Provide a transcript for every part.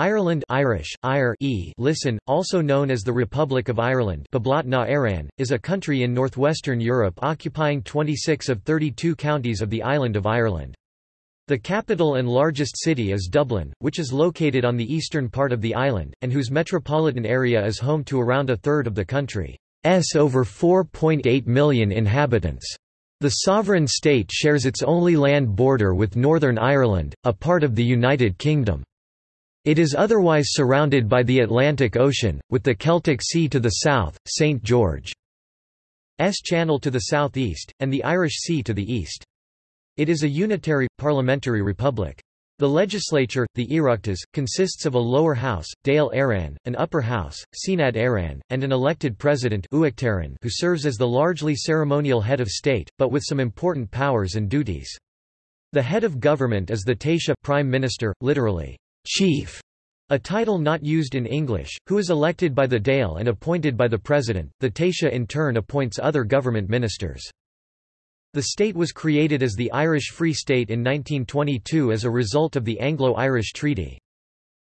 Ireland Irish, Ire e listen, also known as the Republic of Ireland is a country in northwestern Europe occupying 26 of 32 counties of the island of Ireland. The capital and largest city is Dublin, which is located on the eastern part of the island, and whose metropolitan area is home to around a third of the country's over 4.8 million inhabitants. The sovereign state shares its only land border with Northern Ireland, a part of the United Kingdom. It is otherwise surrounded by the Atlantic Ocean, with the Celtic Sea to the south, St. George's Channel to the southeast, and the Irish Sea to the east. It is a unitary, parliamentary republic. The legislature, the Oireachtas, consists of a lower house, Dáil Éireann, an upper house, Seanad Éireann, and an elected president who serves as the largely ceremonial head of state, but with some important powers and duties. The head of government is the Taoiseach prime minister, literally, chief, a title not used in English, who is elected by the Dáil and appointed by the President. The Taoiseach in turn appoints other government ministers. The state was created as the Irish Free State in 1922 as a result of the Anglo-Irish Treaty.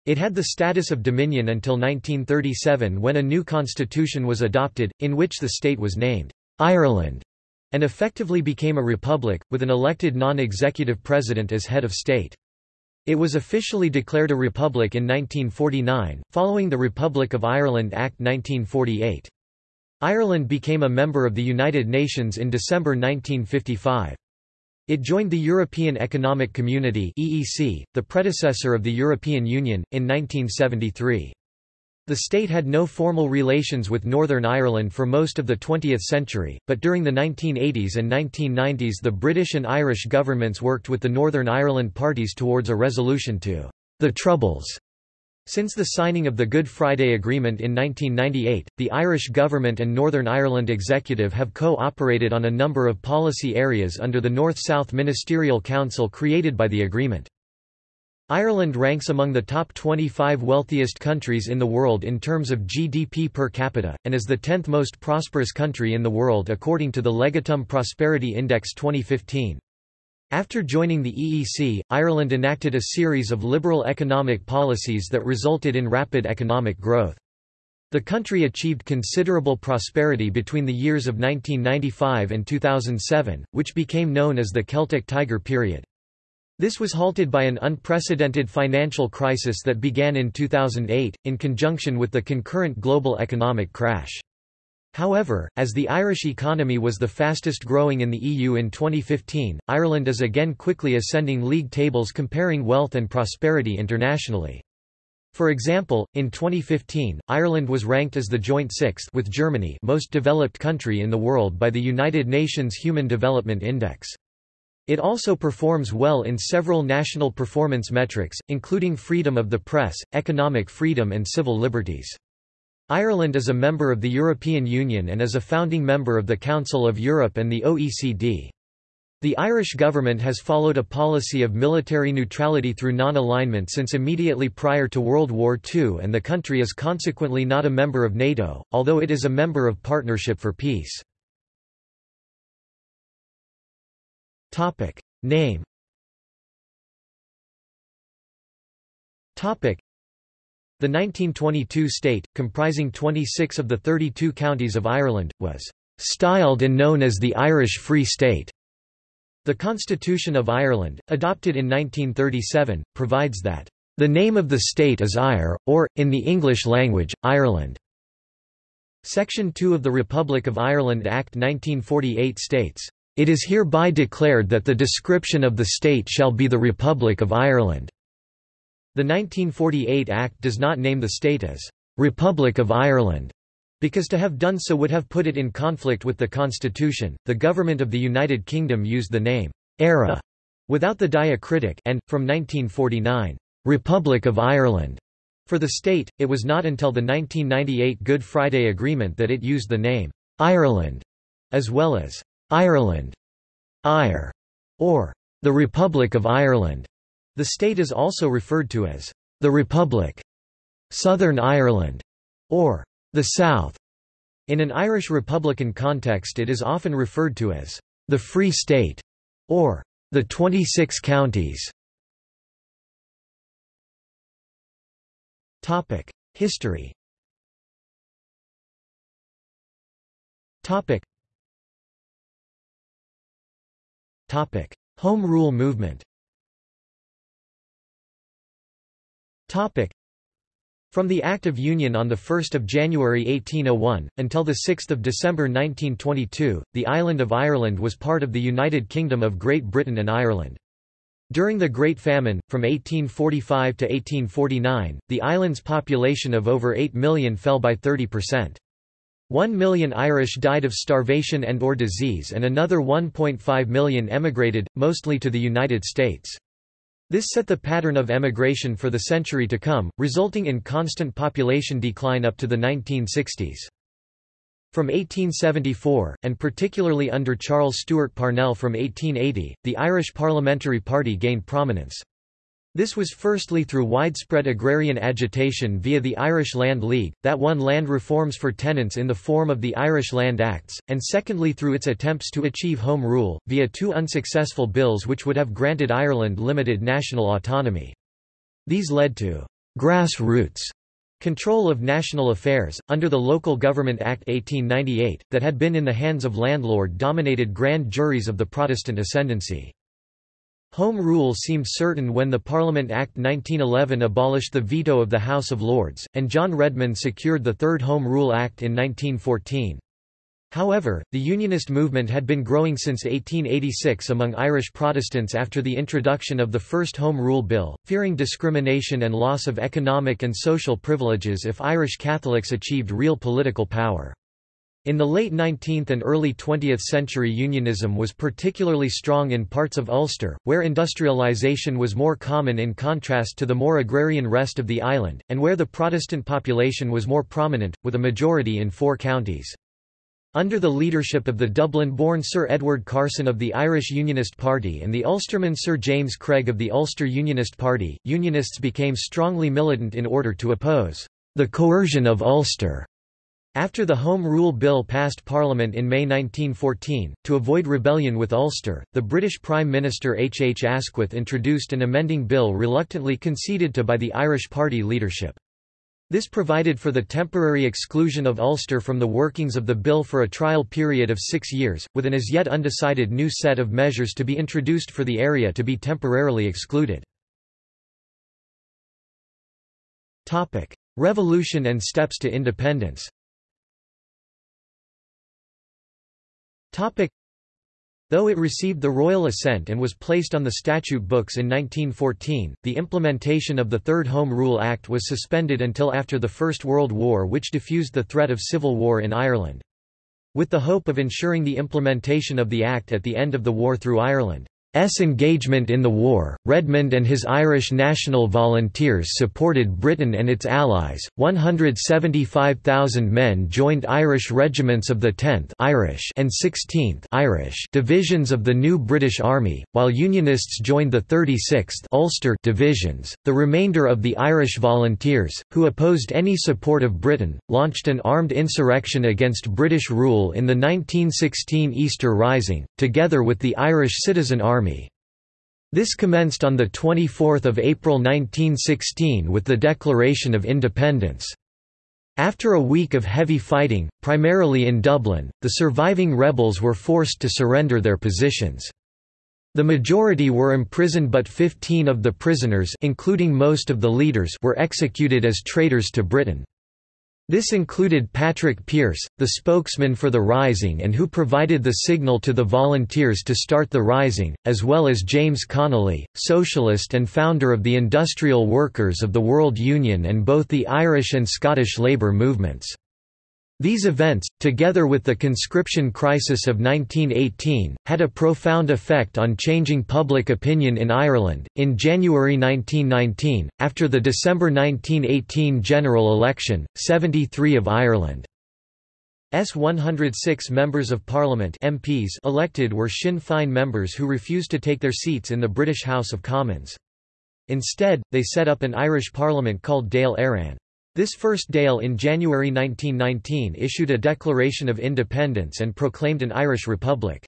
It had the status of dominion until 1937 when a new constitution was adopted, in which the state was named Ireland, and effectively became a republic, with an elected non-executive president as head of state. It was officially declared a republic in 1949, following the Republic of Ireland Act 1948. Ireland became a member of the United Nations in December 1955. It joined the European Economic Community (EEC), the predecessor of the European Union, in 1973. The state had no formal relations with Northern Ireland for most of the 20th century, but during the 1980s and 1990s the British and Irish governments worked with the Northern Ireland parties towards a resolution to the Troubles. Since the signing of the Good Friday Agreement in 1998, the Irish government and Northern Ireland executive have co-operated on a number of policy areas under the North-South Ministerial Council created by the agreement. Ireland ranks among the top 25 wealthiest countries in the world in terms of GDP per capita, and is the 10th most prosperous country in the world according to the Legatum Prosperity Index 2015. After joining the EEC, Ireland enacted a series of liberal economic policies that resulted in rapid economic growth. The country achieved considerable prosperity between the years of 1995 and 2007, which became known as the Celtic Tiger period. This was halted by an unprecedented financial crisis that began in 2008, in conjunction with the concurrent global economic crash. However, as the Irish economy was the fastest growing in the EU in 2015, Ireland is again quickly ascending league tables comparing wealth and prosperity internationally. For example, in 2015, Ireland was ranked as the joint sixth with Germany most developed country in the world by the United Nations Human Development Index. It also performs well in several national performance metrics, including freedom of the press, economic freedom and civil liberties. Ireland is a member of the European Union and is a founding member of the Council of Europe and the OECD. The Irish government has followed a policy of military neutrality through non-alignment since immediately prior to World War II and the country is consequently not a member of NATO, although it is a member of Partnership for Peace. Topic. Name Topic. The 1922 state, comprising 26 of the 32 counties of Ireland, was styled and known as the Irish Free State. The Constitution of Ireland, adopted in 1937, provides that the name of the state is Éire, or, in the English language, Ireland. Section 2 of the Republic of Ireland Act 1948 states, it is hereby declared that the description of the state shall be the Republic of Ireland." The 1948 Act does not name the state as «Republic of Ireland», because to have done so would have put it in conflict with the constitution. The government of the United Kingdom used the name «Eire» without the diacritic and, from 1949, «Republic of Ireland» for the state. It was not until the 1998 Good Friday Agreement that it used the name «Ireland» as well as Ireland, Éire, or the Republic of Ireland. The state is also referred to as the Republic, Southern Ireland, or the South. In an Irish Republican context it is often referred to as the Free State, or the 26 counties. History Topic. Home Rule movement Topic. From the Act of Union on 1 January 1801, until 6 December 1922, the island of Ireland was part of the United Kingdom of Great Britain and Ireland. During the Great Famine, from 1845 to 1849, the island's population of over 8 million fell by 30%. One million Irish died of starvation and or disease and another 1.5 million emigrated, mostly to the United States. This set the pattern of emigration for the century to come, resulting in constant population decline up to the 1960s. From 1874, and particularly under Charles Stewart Parnell from 1880, the Irish Parliamentary Party gained prominence. This was firstly through widespread agrarian agitation via the Irish Land League, that won land reforms for tenants in the form of the Irish Land Acts, and secondly through its attempts to achieve Home Rule, via two unsuccessful bills which would have granted Ireland limited national autonomy. These led to grassroots control of national affairs, under the Local Government Act 1898, that had been in the hands of landlord-dominated grand juries of the Protestant ascendancy. Home rule seemed certain when the Parliament Act 1911 abolished the veto of the House of Lords, and John Redmond secured the Third Home Rule Act in 1914. However, the Unionist movement had been growing since 1886 among Irish Protestants after the introduction of the first Home Rule Bill, fearing discrimination and loss of economic and social privileges if Irish Catholics achieved real political power. In the late 19th and early 20th century unionism was particularly strong in parts of Ulster, where industrialisation was more common in contrast to the more agrarian rest of the island, and where the Protestant population was more prominent, with a majority in four counties. Under the leadership of the Dublin-born Sir Edward Carson of the Irish Unionist Party and the Ulsterman Sir James Craig of the Ulster Unionist Party, Unionists became strongly militant in order to oppose the coercion of Ulster after the Home Rule Bill passed Parliament in May 1914, to avoid rebellion with Ulster, the British Prime Minister H. H. Asquith introduced an amending bill reluctantly conceded to by the Irish Party leadership. This provided for the temporary exclusion of Ulster from the workings of the bill for a trial period of six years, with an as yet undecided new set of measures to be introduced for the area to be temporarily excluded. Revolution and steps to independence Though it received the royal assent and was placed on the statute books in 1914, the implementation of the Third Home Rule Act was suspended until after the First World War which diffused the threat of civil war in Ireland. With the hope of ensuring the implementation of the Act at the end of the war through Ireland. S engagement in the war, Redmond and his Irish National Volunteers supported Britain and its allies. 175,000 men joined Irish regiments of the 10th Irish and 16th Irish divisions of the new British Army, while Unionists joined the 36th Ulster divisions. The remainder of the Irish Volunteers, who opposed any support of Britain, launched an armed insurrection against British rule in the 1916 Easter Rising, together with the Irish Citizen Army Army. This commenced on 24 April 1916 with the Declaration of Independence. After a week of heavy fighting, primarily in Dublin, the surviving rebels were forced to surrender their positions. The majority were imprisoned but 15 of the prisoners including most of the leaders were executed as traitors to Britain. This included Patrick Pearse, the spokesman for the Rising and who provided the signal to the volunteers to start the Rising, as well as James Connolly, socialist and founder of the Industrial Workers of the World Union and both the Irish and Scottish labour movements. These events, together with the conscription crisis of 1918, had a profound effect on changing public opinion in Ireland. In January 1919, after the December 1918 general election, 73 of Ireland's 106 members of parliament MPs elected were Sinn Féin members who refused to take their seats in the British House of Commons. Instead, they set up an Irish parliament called Dáil Éireann. This first Dáil in January 1919 issued a Declaration of Independence and proclaimed an Irish Republic.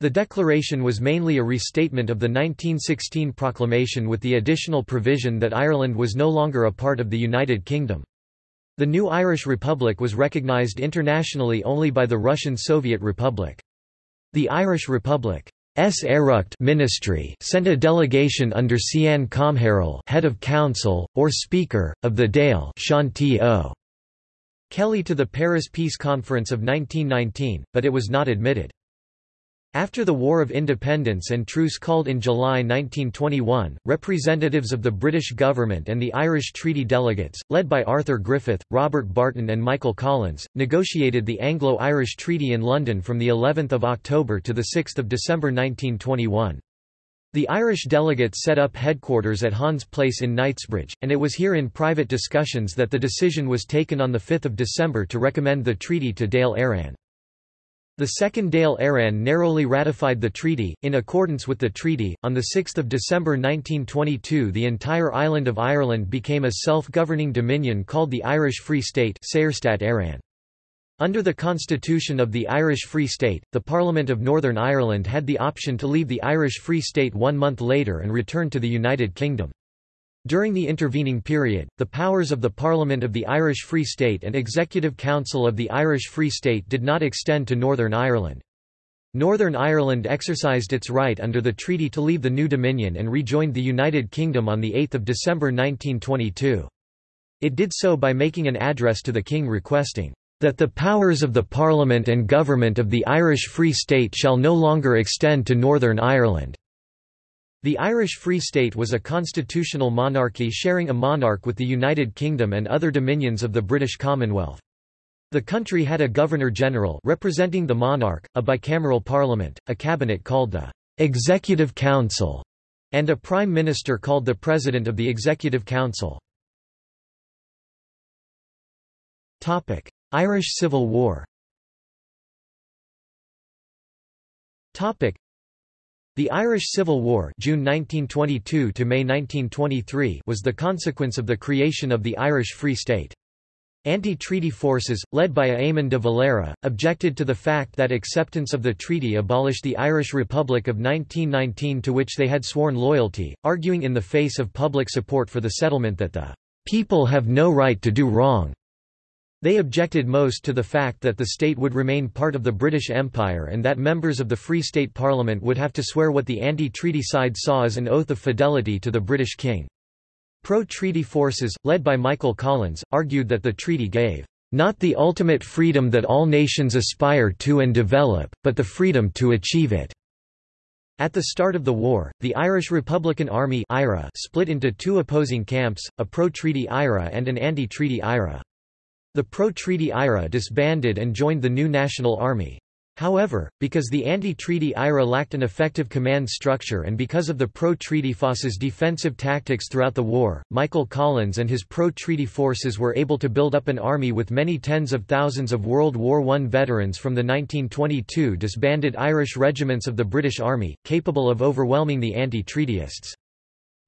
The declaration was mainly a restatement of the 1916 proclamation with the additional provision that Ireland was no longer a part of the United Kingdom. The new Irish Republic was recognised internationally only by the Russian Soviet Republic. The Irish Republic's Oireachtas ministry sent a delegation under Ceann Comhairle head of council, or Speaker, of the Dáil. Kelly to the Paris Peace Conference of 1919, but it was not admitted. After the War of Independence and truce called in July 1921, representatives of the British government and the Irish treaty delegates, led by Arthur Griffith, Robert Barton and Michael Collins, negotiated the Anglo-Irish Treaty in London from the 11th of October to the 6th of December 1921. The Irish delegates set up headquarters at Hans Place in Knightsbridge, and it was here in private discussions that the decision was taken on 5 December to recommend the treaty to Dáil Éireann. The Second Éireann narrowly ratified the treaty. In accordance with the treaty, on 6 December 1922 the entire island of Ireland became a self-governing dominion called the Irish Free State Under the constitution of the Irish Free State, the Parliament of Northern Ireland had the option to leave the Irish Free State one month later and return to the United Kingdom. During the intervening period, the powers of the Parliament of the Irish Free State and Executive Council of the Irish Free State did not extend to Northern Ireland. Northern Ireland exercised its right under the treaty to leave the new Dominion and rejoined the United Kingdom on 8 December 1922. It did so by making an address to the King requesting, "...that the powers of the Parliament and Government of the Irish Free State shall no longer extend to Northern Ireland." The Irish Free State was a constitutional monarchy sharing a monarch with the United Kingdom and other dominions of the British Commonwealth. The country had a Governor-General representing the monarch, a bicameral parliament, a cabinet called the Executive Council, and a Prime Minister called the President of the Executive Council. Irish Civil War the Irish Civil War June 1922 to May 1923 was the consequence of the creation of the Irish Free State. Anti-treaty forces, led by Eamon de Valera, objected to the fact that acceptance of the treaty abolished the Irish Republic of 1919 to which they had sworn loyalty, arguing in the face of public support for the settlement that the "...people have no right to do wrong." They objected most to the fact that the state would remain part of the British Empire and that members of the Free State Parliament would have to swear what the anti-treaty side saw as an oath of fidelity to the British king. Pro-treaty forces, led by Michael Collins, argued that the treaty gave not the ultimate freedom that all nations aspire to and develop, but the freedom to achieve it. At the start of the war, the Irish Republican Army split into two opposing camps, a pro-treaty IRA and an anti-treaty IRA. The pro-treaty IRA disbanded and joined the new National Army. However, because the anti-treaty IRA lacked an effective command structure and because of the pro-treaty FOS's defensive tactics throughout the war, Michael Collins and his pro-treaty forces were able to build up an army with many tens of thousands of World War I veterans from the 1922 disbanded Irish regiments of the British Army, capable of overwhelming the anti-treatyists.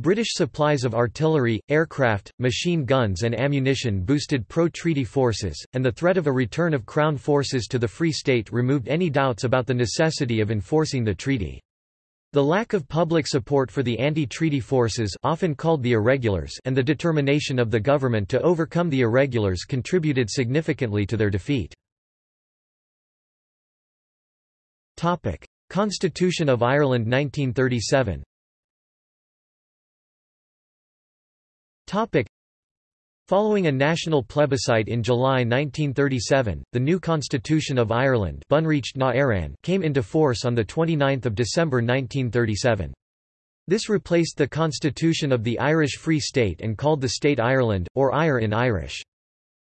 British supplies of artillery, aircraft, machine guns and ammunition boosted pro-treaty forces, and the threat of a return of Crown forces to the Free State removed any doubts about the necessity of enforcing the treaty. The lack of public support for the anti-treaty forces often called the irregulars and the determination of the government to overcome the irregulars contributed significantly to their defeat. Constitution of Ireland 1937 Following a national plebiscite in July 1937, the new Constitution of Ireland came into force on 29 December 1937. This replaced the constitution of the Irish Free State and called the state Ireland, or Éire in Irish.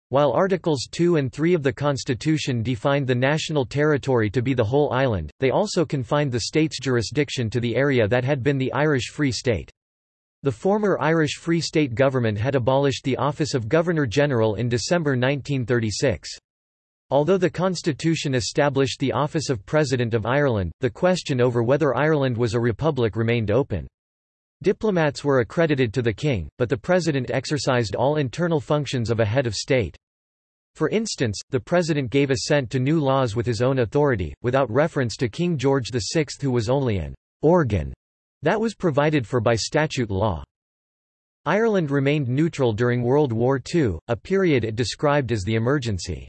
While Articles 2 and 3 of the Constitution defined the national territory to be the whole island, they also confined the state's jurisdiction to the area that had been the Irish Free State. The former Irish Free State government had abolished the office of Governor-General in December 1936. Although the constitution established the office of President of Ireland, the question over whether Ireland was a republic remained open. Diplomats were accredited to the king, but the president exercised all internal functions of a head of state. For instance, the president gave assent to new laws with his own authority, without reference to King George VI who was only an organ that was provided for by statute law. Ireland remained neutral during World War II, a period it described as the emergency.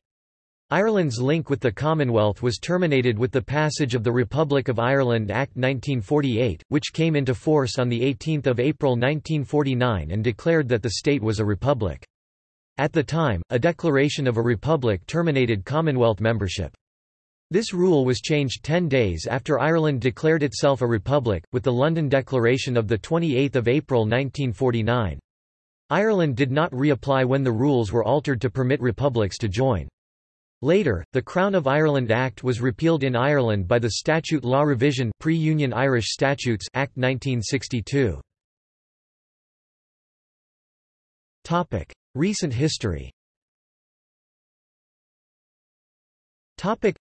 Ireland's link with the Commonwealth was terminated with the passage of the Republic of Ireland Act 1948, which came into force on 18 April 1949 and declared that the state was a republic. At the time, a declaration of a republic terminated Commonwealth membership. This rule was changed ten days after Ireland declared itself a republic, with the London Declaration of 28 April 1949. Ireland did not reapply when the rules were altered to permit republics to join. Later, the Crown of Ireland Act was repealed in Ireland by the Statute Law Revision Pre-Union Irish Statutes Act 1962. Topic: Recent history. Topic: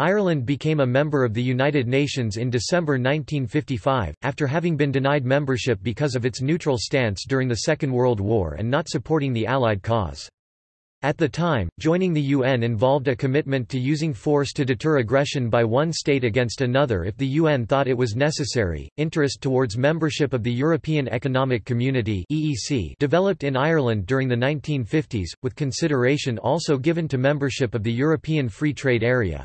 Ireland became a member of the United Nations in December 1955, after having been denied membership because of its neutral stance during the Second World War and not supporting the Allied cause. At the time, joining the UN involved a commitment to using force to deter aggression by one state against another if the UN thought it was necessary. Interest towards membership of the European Economic Community (EEC) developed in Ireland during the 1950s, with consideration also given to membership of the European Free Trade Area.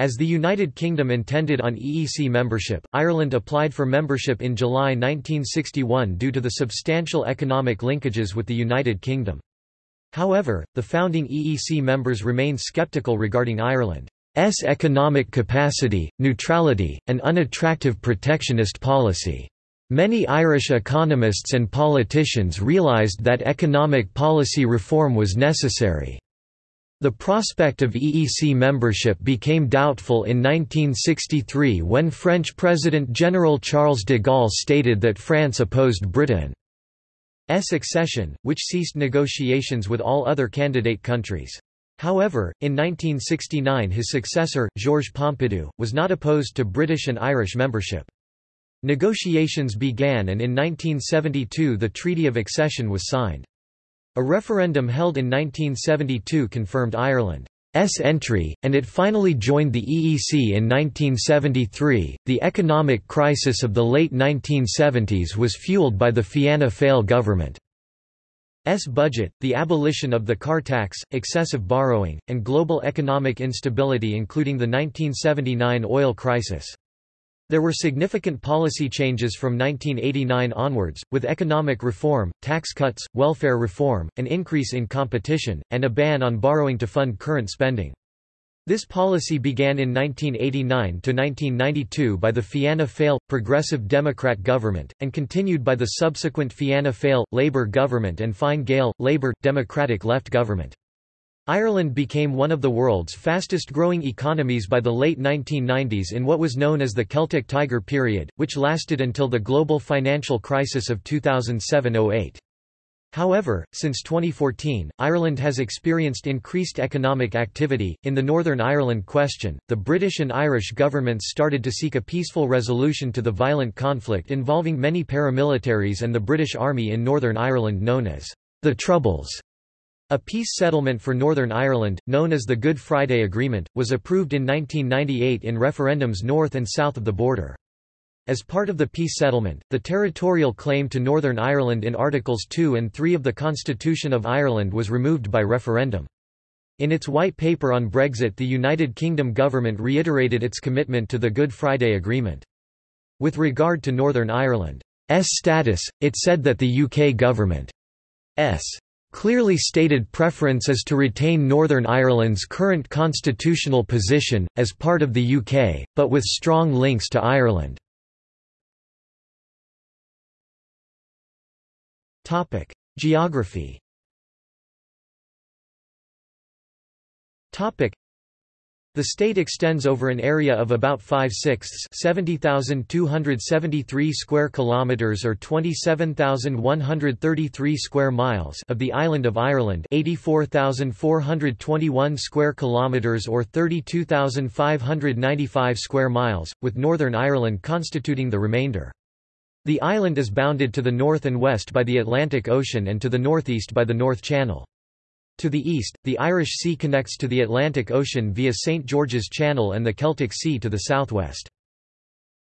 As the United Kingdom intended on EEC membership, Ireland applied for membership in July 1961 due to the substantial economic linkages with the United Kingdom. However, the founding EEC members remained sceptical regarding Ireland's economic capacity, neutrality, and unattractive protectionist policy. Many Irish economists and politicians realised that economic policy reform was necessary. The prospect of EEC membership became doubtful in 1963 when French President General Charles de Gaulle stated that France opposed Britain's accession, which ceased negotiations with all other candidate countries. However, in 1969 his successor, Georges Pompidou, was not opposed to British and Irish membership. Negotiations began and in 1972 the Treaty of Accession was signed. A referendum held in 1972 confirmed Ireland's entry, and it finally joined the EEC in 1973. The economic crisis of the late 1970s was fueled by the Fianna Fáil government's budget, the abolition of the car tax, excessive borrowing, and global economic instability including the 1979 oil crisis. There were significant policy changes from 1989 onwards, with economic reform, tax cuts, welfare reform, an increase in competition, and a ban on borrowing to fund current spending. This policy began in 1989–1992 by the Fianna Fáil, Progressive Democrat government, and continued by the subsequent Fianna Fáil, Labour government and Fine Gael, Labour, Democratic left government. Ireland became one of the world's fastest-growing economies by the late 1990s in what was known as the Celtic Tiger period, which lasted until the global financial crisis of 2007–08. However, since 2014, Ireland has experienced increased economic activity. In the Northern Ireland question, the British and Irish governments started to seek a peaceful resolution to the violent conflict involving many paramilitaries and the British Army in Northern Ireland known as the Troubles. A peace settlement for Northern Ireland, known as the Good Friday Agreement, was approved in 1998 in referendums north and south of the border. As part of the peace settlement, the territorial claim to Northern Ireland in Articles 2 and 3 of the Constitution of Ireland was removed by referendum. In its white paper on Brexit the United Kingdom government reiterated its commitment to the Good Friday Agreement. With regard to Northern Ireland's status, it said that the UK government's clearly stated preference is to retain Northern Ireland's current constitutional position, as part of the UK, but with strong links to Ireland. Geography the state extends over an area of about 5 sixths 70,273 square kilometers or 27,133 square miles of the island of Ireland 84,421 square kilometers or 32,595 square miles, with Northern Ireland constituting the remainder. The island is bounded to the north and west by the Atlantic Ocean and to the northeast by the North Channel. To the east, the Irish Sea connects to the Atlantic Ocean via St. George's Channel and the Celtic Sea to the southwest.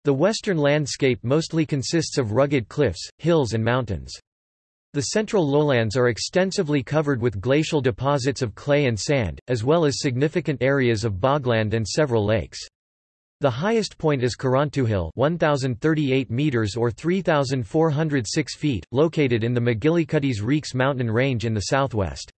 The western landscape mostly consists of rugged cliffs, hills and mountains. The central lowlands are extensively covered with glacial deposits of clay and sand, as well as significant areas of bogland and several lakes. The highest point is Carrauntoohil 1038 meters or 3406 feet, located in the MacGillycuddy's Reeks mountain range in the southwest.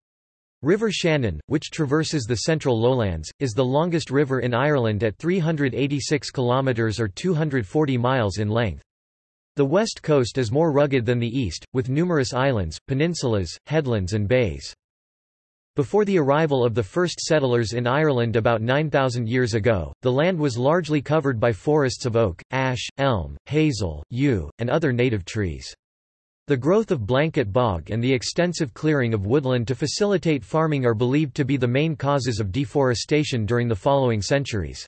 River Shannon, which traverses the central lowlands, is the longest river in Ireland at 386 kilometres or 240 miles in length. The west coast is more rugged than the east, with numerous islands, peninsulas, headlands and bays. Before the arrival of the first settlers in Ireland about 9,000 years ago, the land was largely covered by forests of oak, ash, elm, hazel, yew, and other native trees. The growth of blanket bog and the extensive clearing of woodland to facilitate farming are believed to be the main causes of deforestation during the following centuries.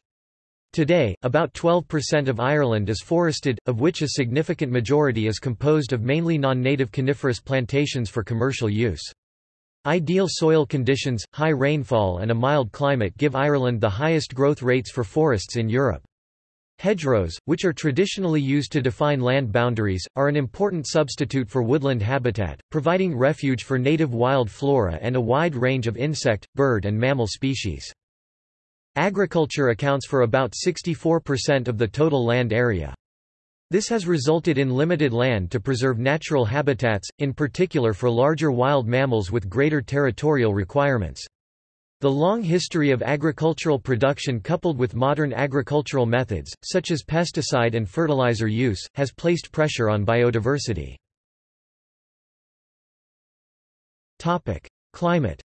Today, about 12% of Ireland is forested, of which a significant majority is composed of mainly non-native coniferous plantations for commercial use. Ideal soil conditions, high rainfall and a mild climate give Ireland the highest growth rates for forests in Europe. Hedgerows, which are traditionally used to define land boundaries, are an important substitute for woodland habitat, providing refuge for native wild flora and a wide range of insect, bird and mammal species. Agriculture accounts for about 64% of the total land area. This has resulted in limited land to preserve natural habitats, in particular for larger wild mammals with greater territorial requirements. The long history of agricultural production coupled with modern agricultural methods, such as pesticide and fertilizer use, has placed pressure on biodiversity. Climate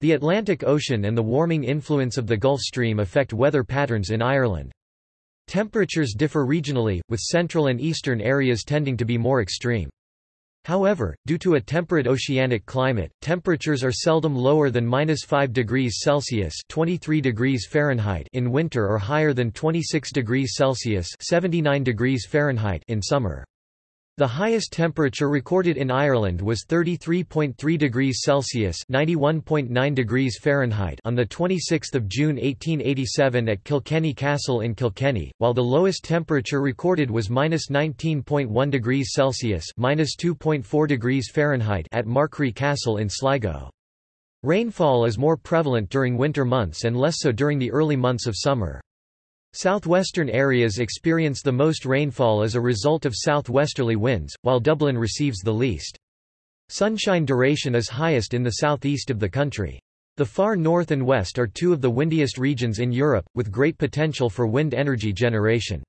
The Atlantic Ocean and the warming influence of the Gulf Stream affect weather patterns in Ireland. Temperatures differ regionally, with central and eastern areas tending to be more extreme. However, due to a temperate oceanic climate, temperatures are seldom lower than -5 degrees Celsius (23 degrees Fahrenheit) in winter or higher than 26 degrees Celsius (79 degrees Fahrenheit) in summer. The highest temperature recorded in Ireland was 33.3 degrees Celsius (91.9 degrees Fahrenheit) on the 26th of June 1887 at Kilkenny Castle in Kilkenny, while the lowest temperature recorded was -19.1 degrees Celsius (-2.4 degrees Fahrenheit) at Markree Castle in Sligo. Rainfall is more prevalent during winter months and less so during the early months of summer. Southwestern areas experience the most rainfall as a result of southwesterly winds, while Dublin receives the least. Sunshine duration is highest in the southeast of the country. The far north and west are two of the windiest regions in Europe, with great potential for wind energy generation.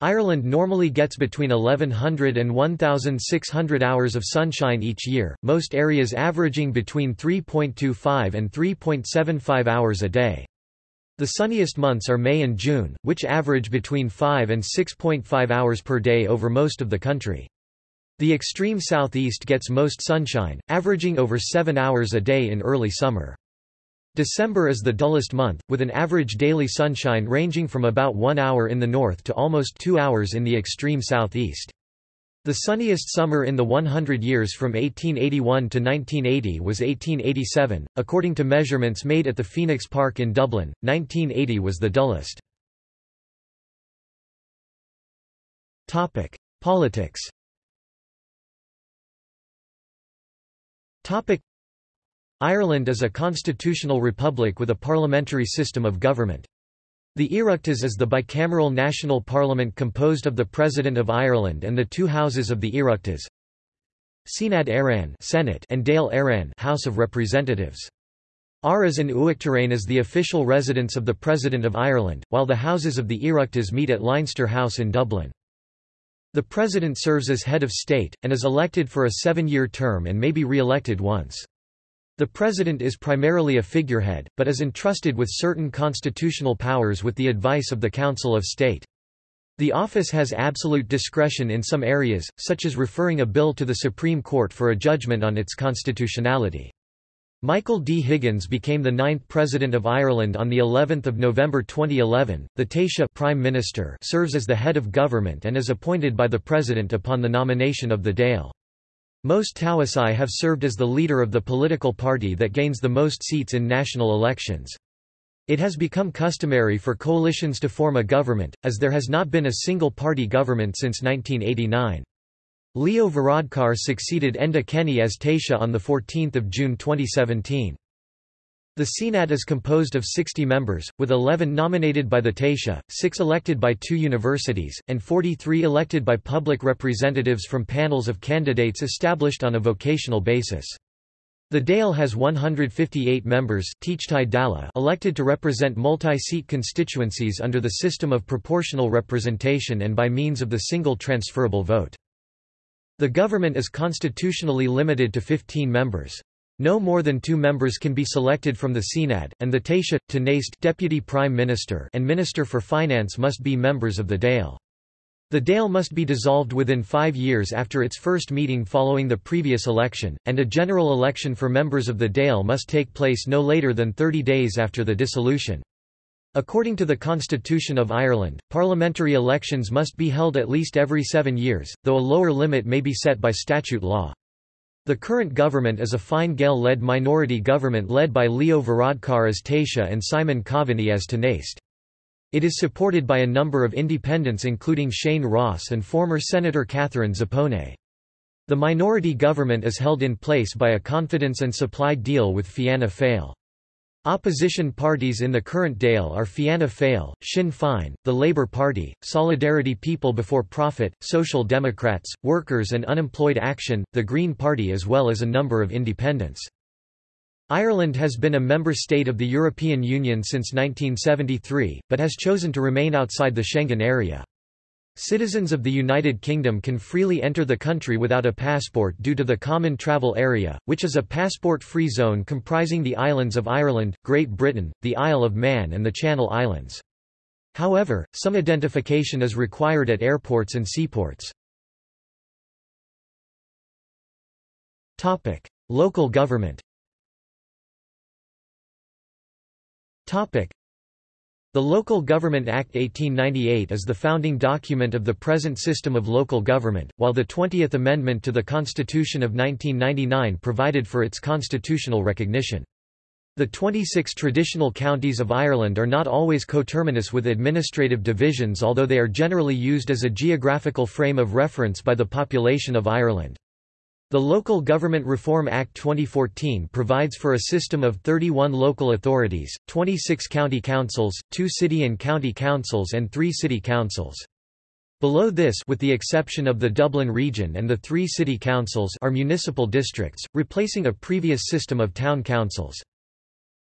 Ireland normally gets between 1100 and 1600 hours of sunshine each year, most areas averaging between 3.25 and 3.75 hours a day. The sunniest months are May and June, which average between 5 and 6.5 hours per day over most of the country. The extreme southeast gets most sunshine, averaging over 7 hours a day in early summer. December is the dullest month, with an average daily sunshine ranging from about 1 hour in the north to almost 2 hours in the extreme southeast. The sunniest summer in the 100 years from 1881 to 1980 was 1887. According to measurements made at the Phoenix Park in Dublin, 1980 was the dullest. Topic: Politics. Topic: Ireland is a constitutional republic with a parliamentary system of government. The Oireachtas is the bicameral national parliament composed of the President of Ireland and the two houses of the Oireachtas Seanad Éireann Senate and Dáil Éireann House of Representatives. Áras an Uachtaráin is the official residence of the President of Ireland, while the houses of the Oireachtas meet at Leinster House in Dublin. The President serves as head of state, and is elected for a seven-year term and may be re-elected once. The President is primarily a figurehead, but is entrusted with certain constitutional powers with the advice of the Council of State. The office has absolute discretion in some areas, such as referring a bill to the Supreme Court for a judgment on its constitutionality. Michael D. Higgins became the ninth President of Ireland on of November 2011. The Taoiseach Prime Minister serves as the head of government and is appointed by the President upon the nomination of the Dáil. Most Taoiseach have served as the leader of the political party that gains the most seats in national elections. It has become customary for coalitions to form a government, as there has not been a single-party government since 1989. Leo Varadkar succeeded Enda Kenny as Taoiseach on 14 June 2017. The Seanad is composed of 60 members, with 11 nominated by the Taoiseach, 6 elected by two universities, and 43 elected by public representatives from panels of candidates established on a vocational basis. The Dáil has 158 members elected to represent multi-seat constituencies under the system of proportional representation and by means of the single transferable vote. The government is constitutionally limited to 15 members. No more than two members can be selected from the Seanad, and the Taoiseach, Tánaiste Deputy Prime Minister and Minister for Finance must be members of the Dáil. The Dáil must be dissolved within five years after its first meeting following the previous election, and a general election for members of the Dáil must take place no later than 30 days after the dissolution. According to the Constitution of Ireland, parliamentary elections must be held at least every seven years, though a lower limit may be set by statute law. The current government is a Fine Gael-led minority government led by Leo Varadkar as Taoiseach and Simon Coveney as Tánaiste. It is supported by a number of independents including Shane Ross and former Senator Catherine Zappone. The minority government is held in place by a confidence and supply deal with Fianna Fáil. Opposition parties in the current Dáil are Fianna Fáil, Sinn Féin, the Labour Party, Solidarity People Before Profit, Social Democrats, Workers and Unemployed Action, the Green Party as well as a number of independents. Ireland has been a member state of the European Union since 1973, but has chosen to remain outside the Schengen area. Citizens of the United Kingdom can freely enter the country without a passport due to the Common Travel Area, which is a passport-free zone comprising the islands of Ireland, Great Britain, the Isle of Man and the Channel Islands. However, some identification is required at airports and seaports. Local government the Local Government Act 1898 is the founding document of the present system of local government, while the 20th Amendment to the Constitution of 1999 provided for its constitutional recognition. The 26 traditional counties of Ireland are not always coterminous with administrative divisions although they are generally used as a geographical frame of reference by the population of Ireland. The Local Government Reform Act 2014 provides for a system of 31 local authorities, 26 county councils, 2 city and county councils and 3 city councils. Below this with the exception of the Dublin region and the three city councils are municipal districts, replacing a previous system of town councils.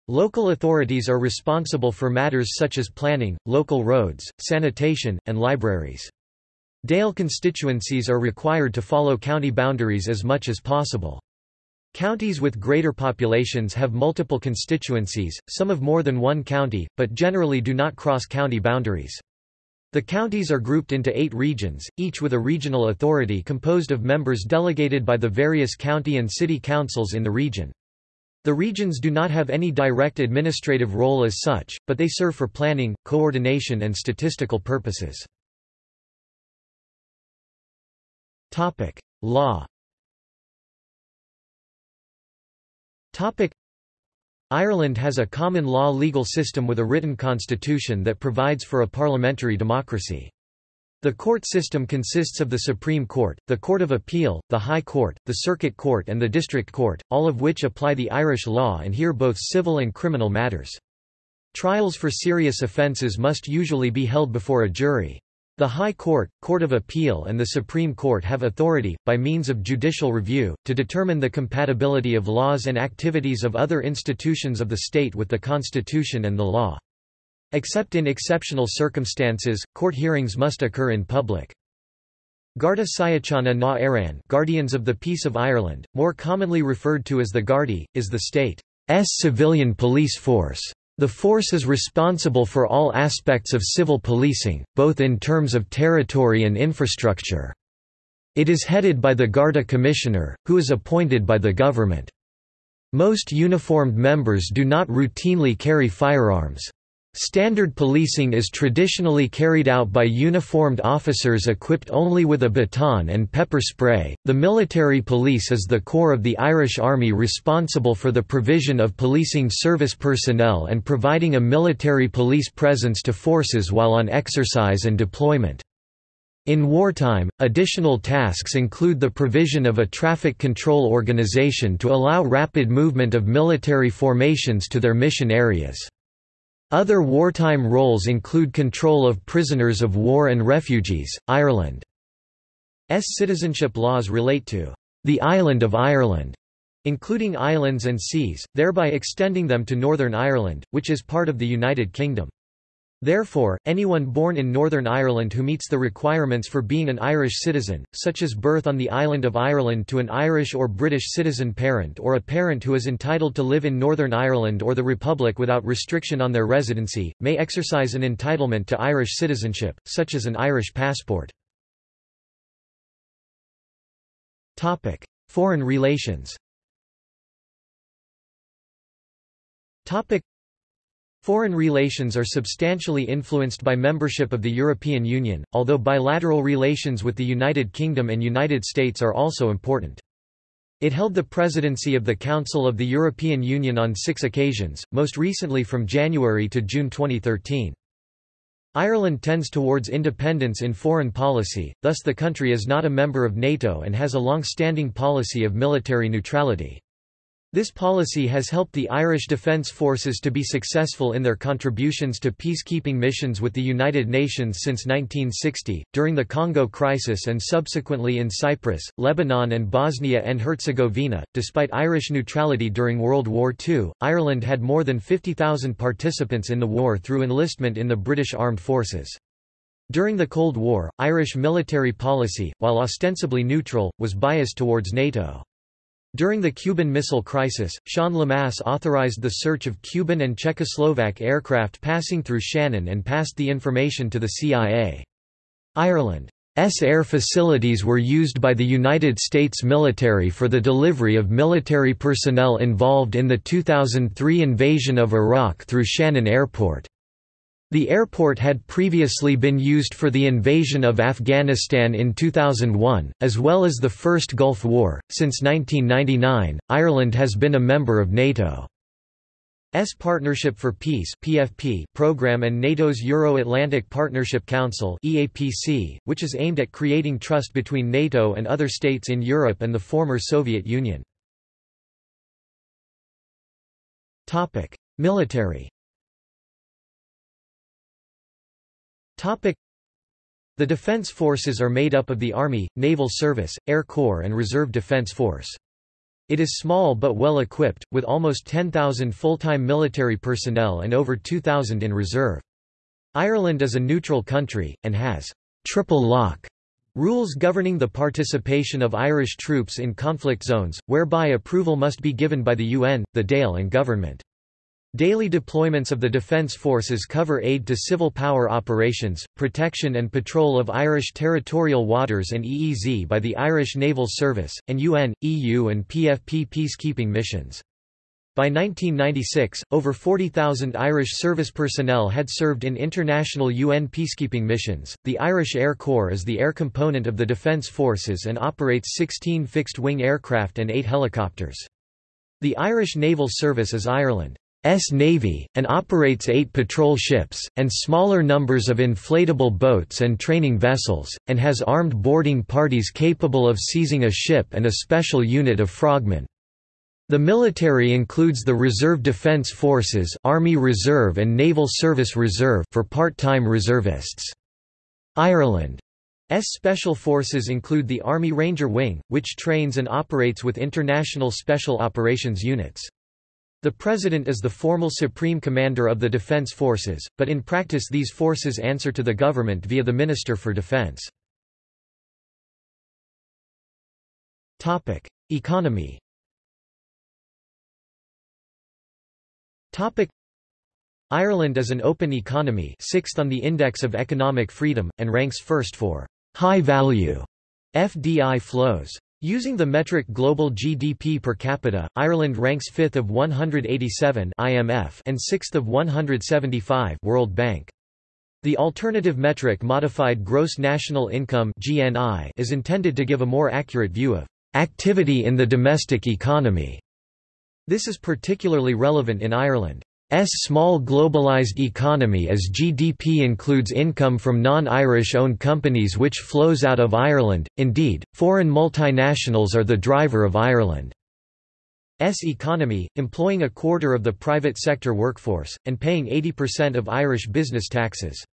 Local authorities are responsible for matters such as planning, local roads, sanitation, and libraries. Dáil constituencies are required to follow county boundaries as much as possible. Counties with greater populations have multiple constituencies, some of more than one county, but generally do not cross county boundaries. The counties are grouped into eight regions, each with a regional authority composed of members delegated by the various county and city councils in the region. The regions do not have any direct administrative role as such, but they serve for planning, coordination and statistical purposes. Topic: Law. Topic: Ireland has a common law legal system with a written constitution that provides for a parliamentary democracy. The court system consists of the Supreme Court, the Court of Appeal, the High Court, the Circuit Court and the District Court, all of which apply the Irish law and hear both civil and criminal matters. Trials for serious offences must usually be held before a jury. The High Court, Court of Appeal and the Supreme Court have authority, by means of judicial review, to determine the compatibility of laws and activities of other institutions of the state with the Constitution and the law. Except in exceptional circumstances, court hearings must occur in public. Garda Síochána na Éireann Guardians of the Peace of Ireland, more commonly referred to as the Gardaí, is the state's civilian police force. The force is responsible for all aspects of civil policing, both in terms of territory and infrastructure. It is headed by the Garda Commissioner, who is appointed by the government. Most uniformed members do not routinely carry firearms. Standard policing is traditionally carried out by uniformed officers equipped only with a baton and pepper spray. The military police is the core of the Irish Army responsible for the provision of policing service personnel and providing a military police presence to forces while on exercise and deployment. In wartime, additional tasks include the provision of a traffic control organization to allow rapid movement of military formations to their mission areas. Other wartime roles include control of prisoners of war and refugees. Ireland's citizenship laws relate to the island of Ireland, including islands and seas, thereby extending them to Northern Ireland, which is part of the United Kingdom. Therefore, anyone born in Northern Ireland who meets the requirements for being an Irish citizen, such as birth on the island of Ireland to an Irish or British citizen parent or a parent who is entitled to live in Northern Ireland or the Republic without restriction on their residency, may exercise an entitlement to Irish citizenship, such as an Irish passport. Foreign relations Foreign relations are substantially influenced by membership of the European Union, although bilateral relations with the United Kingdom and United States are also important. It held the presidency of the Council of the European Union on six occasions, most recently from January to June 2013. Ireland tends towards independence in foreign policy, thus the country is not a member of NATO and has a long-standing policy of military neutrality. This policy has helped the Irish Defence Forces to be successful in their contributions to peacekeeping missions with the United Nations since 1960, during the Congo crisis and subsequently in Cyprus, Lebanon and Bosnia and Herzegovina. Despite Irish neutrality during World War II, Ireland had more than 50,000 participants in the war through enlistment in the British Armed Forces. During the Cold War, Irish military policy, while ostensibly neutral, was biased towards NATO. During the Cuban Missile Crisis, Sean Lemass authorized the search of Cuban and Czechoslovak aircraft passing through Shannon and passed the information to the CIA. Ireland's air facilities were used by the United States military for the delivery of military personnel involved in the 2003 invasion of Iraq through Shannon Airport. The airport had previously been used for the invasion of Afghanistan in 2001, as well as the First Gulf War. Since 1999, Ireland has been a member of NATO. S Partnership for Peace (PFP) program and NATO's Euro-Atlantic Partnership Council (EAPC), which is aimed at creating trust between NATO and other states in Europe and the former Soviet Union. Topic: Military The Defense Forces are made up of the Army, Naval Service, Air Corps and Reserve Defense Force. It is small but well equipped, with almost 10,000 full-time military personnel and over 2,000 in reserve. Ireland is a neutral country, and has triple lock rules governing the participation of Irish troops in conflict zones, whereby approval must be given by the UN, the Dáil and government. Daily deployments of the Defence Forces cover aid to civil power operations, protection and patrol of Irish territorial waters and EEZ by the Irish Naval Service, and UN, EU and PFP peacekeeping missions. By 1996, over 40,000 Irish service personnel had served in international UN peacekeeping missions. The Irish Air Corps is the air component of the Defence Forces and operates 16 fixed wing aircraft and 8 helicopters. The Irish Naval Service is Ireland Navy, and operates eight patrol ships, and smaller numbers of inflatable boats and training vessels, and has armed boarding parties capable of seizing a ship and a special unit of frogmen. The military includes the Reserve Defense Forces Army Reserve and Naval Service Reserve for part-time reservists. Ireland's special forces include the Army Ranger Wing, which trains and operates with international special operations units. The President is the formal supreme commander of the defense forces, but in practice these forces answer to the government via the Minister for Defense. Economy Ireland is an open economy sixth on the Index of Economic Freedom, and ranks first for high-value FDI flows. Using the metric global GDP per capita, Ireland ranks 5th of 187 IMF and 6th of 175 World Bank. The alternative metric modified gross national income (GNI) is intended to give a more accurate view of activity in the domestic economy. This is particularly relevant in Ireland. S small globalized economy as GDP includes income from non-Irish owned companies which flows out of Ireland, indeed, foreign multinationals are the driver of Ireland's economy, employing a quarter of the private sector workforce, and paying 80% of Irish business taxes.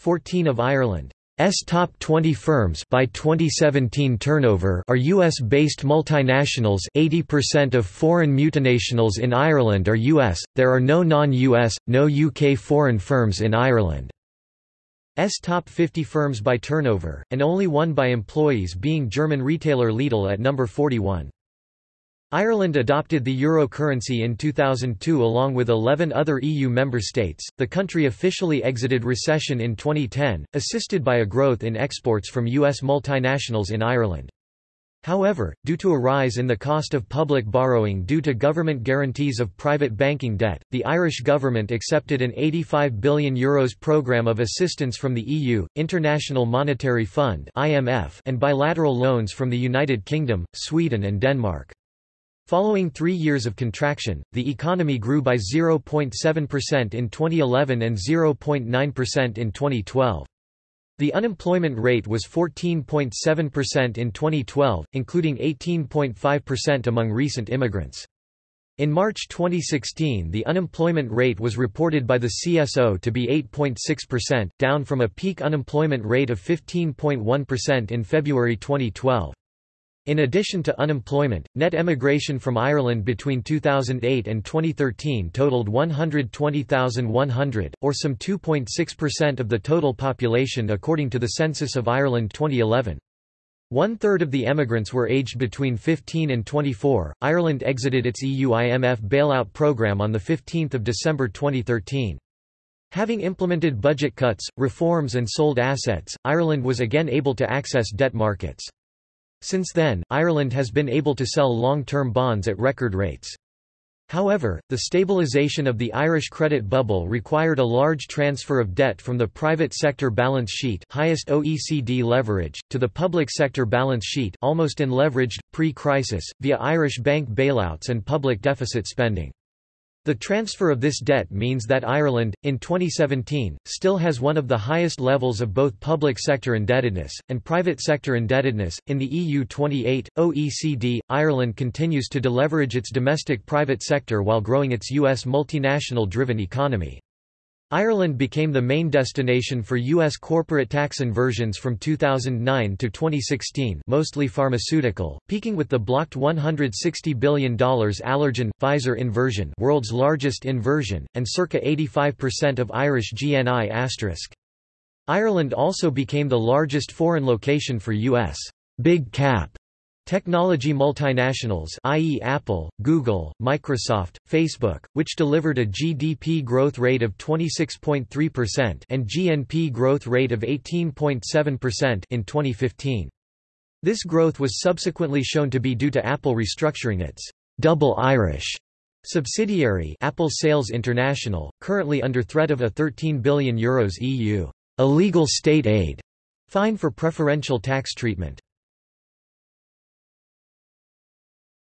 14 of Ireland S top 20 firms by 2017 turnover are US-based multinationals 80% of foreign multinationals in Ireland are US, there are no non-US, no UK foreign firms in Ireland. S top 50 firms by turnover, and only one by employees being German retailer Lidl at number 41. Ireland adopted the euro currency in 2002 along with 11 other EU member states. The country officially exited recession in 2010, assisted by a growth in exports from US multinationals in Ireland. However, due to a rise in the cost of public borrowing due to government guarantees of private banking debt, the Irish government accepted an €85 billion Euros programme of assistance from the EU, International Monetary Fund and bilateral loans from the United Kingdom, Sweden and Denmark. Following three years of contraction, the economy grew by 0.7% in 2011 and 0.9% in 2012. The unemployment rate was 14.7% in 2012, including 18.5% among recent immigrants. In March 2016 the unemployment rate was reported by the CSO to be 8.6%, down from a peak unemployment rate of 15.1% in February 2012. In addition to unemployment, net emigration from Ireland between 2008 and 2013 totaled 120,100, or some 2.6% of the total population according to the Census of Ireland 2011. One-third of the emigrants were aged between 15 and 24. Ireland exited its EU-IMF bailout programme on 15 December 2013. Having implemented budget cuts, reforms and sold assets, Ireland was again able to access debt markets. Since then, Ireland has been able to sell long-term bonds at record rates. However, the stabilisation of the Irish credit bubble required a large transfer of debt from the private sector balance sheet highest OECD leverage, to the public sector balance sheet almost unleveraged, pre-crisis, via Irish bank bailouts and public deficit spending. The transfer of this debt means that Ireland, in 2017, still has one of the highest levels of both public sector indebtedness, and private sector indebtedness. In the EU 28, OECD, Ireland continues to deleverage its domestic private sector while growing its U.S. multinational driven economy. Ireland became the main destination for U.S. corporate tax inversions from 2009 to 2016 mostly pharmaceutical, peaking with the blocked $160 billion Allergan, Pfizer inversion world's largest inversion, and circa 85% of Irish GNI*. asterisk. Ireland also became the largest foreign location for U.S. big cap Technology multinationals i.e. Apple, Google, Microsoft, Facebook, which delivered a GDP growth rate of 26.3% and GNP growth rate of 18.7% in 2015. This growth was subsequently shown to be due to Apple restructuring its double Irish subsidiary Apple Sales International, currently under threat of a €13 billion Euros EU illegal state aid fine for preferential tax treatment.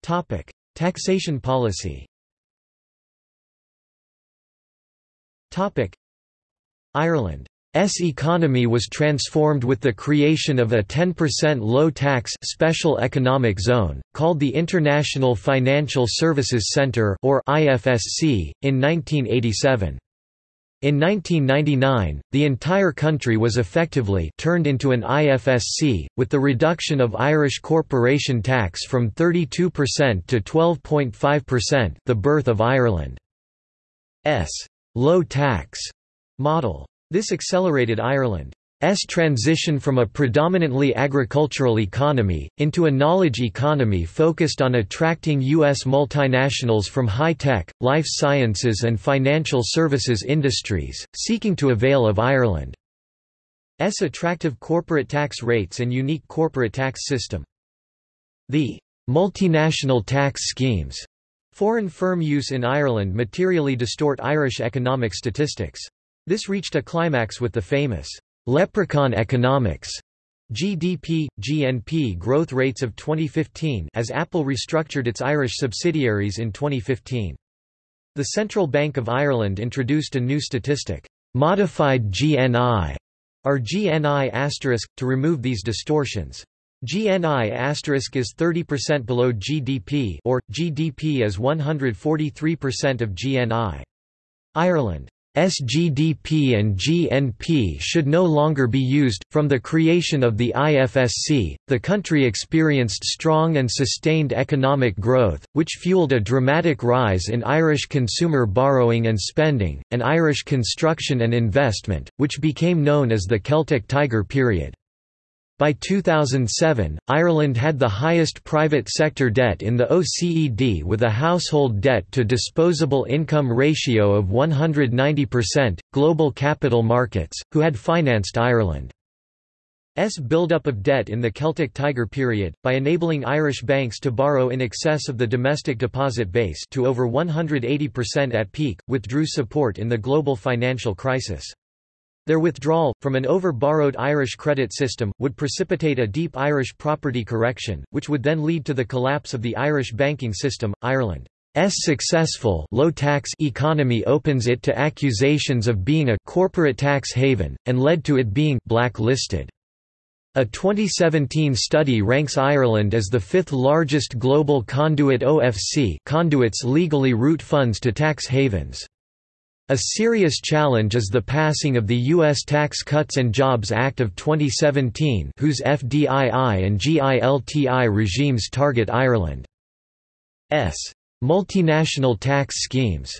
Topic: Taxation policy. Topic: Ireland's economy was transformed with the creation of a 10% low-tax special economic zone, called the International Financial Services Centre or IFSC, in 1987. In 1999, the entire country was effectively turned into an IFSC, with the reduction of Irish corporation tax from 32% to 12.5% the birth of Ireland's low-tax model. This accelerated Ireland S transition from a predominantly agricultural economy, into a knowledge economy focused on attracting U.S. multinationals from high-tech, life sciences and financial services industries, seeking to avail of Ireland's attractive corporate tax rates and unique corporate tax system. The multinational tax schemes foreign firm use in Ireland materially distort Irish economic statistics. This reached a climax with the famous leprechaun economics GDP, GNP growth rates of 2015 as Apple restructured its Irish subsidiaries in 2015. The Central Bank of Ireland introduced a new statistic, modified GNI, or GNI asterisk, to remove these distortions. GNI asterisk is 30% below GDP or, GDP is 143% of GNI. Ireland SGDP and GNP should no longer be used. From the creation of the IFSC, the country experienced strong and sustained economic growth, which fueled a dramatic rise in Irish consumer borrowing and spending, and Irish construction and investment, which became known as the Celtic Tiger period. By 2007, Ireland had the highest private sector debt in the OECD with a household debt to disposable income ratio of 190%. Global capital markets, who had financed Ireland's buildup of debt in the Celtic Tiger period, by enabling Irish banks to borrow in excess of the domestic deposit base to over 180% at peak, withdrew support in the global financial crisis. Their withdrawal, from an over-borrowed Irish credit system, would precipitate a deep Irish property correction, which would then lead to the collapse of the Irish banking system. Ireland's successful low-tax economy opens it to accusations of being a corporate tax haven, and led to it being blacklisted. A 2017 study ranks Ireland as the fifth largest global conduit OFC conduits legally route funds to tax havens. A serious challenge is the passing of the U.S. Tax Cuts and Jobs Act of 2017 whose FDII and GILTI regimes target Ireland's multinational tax schemes.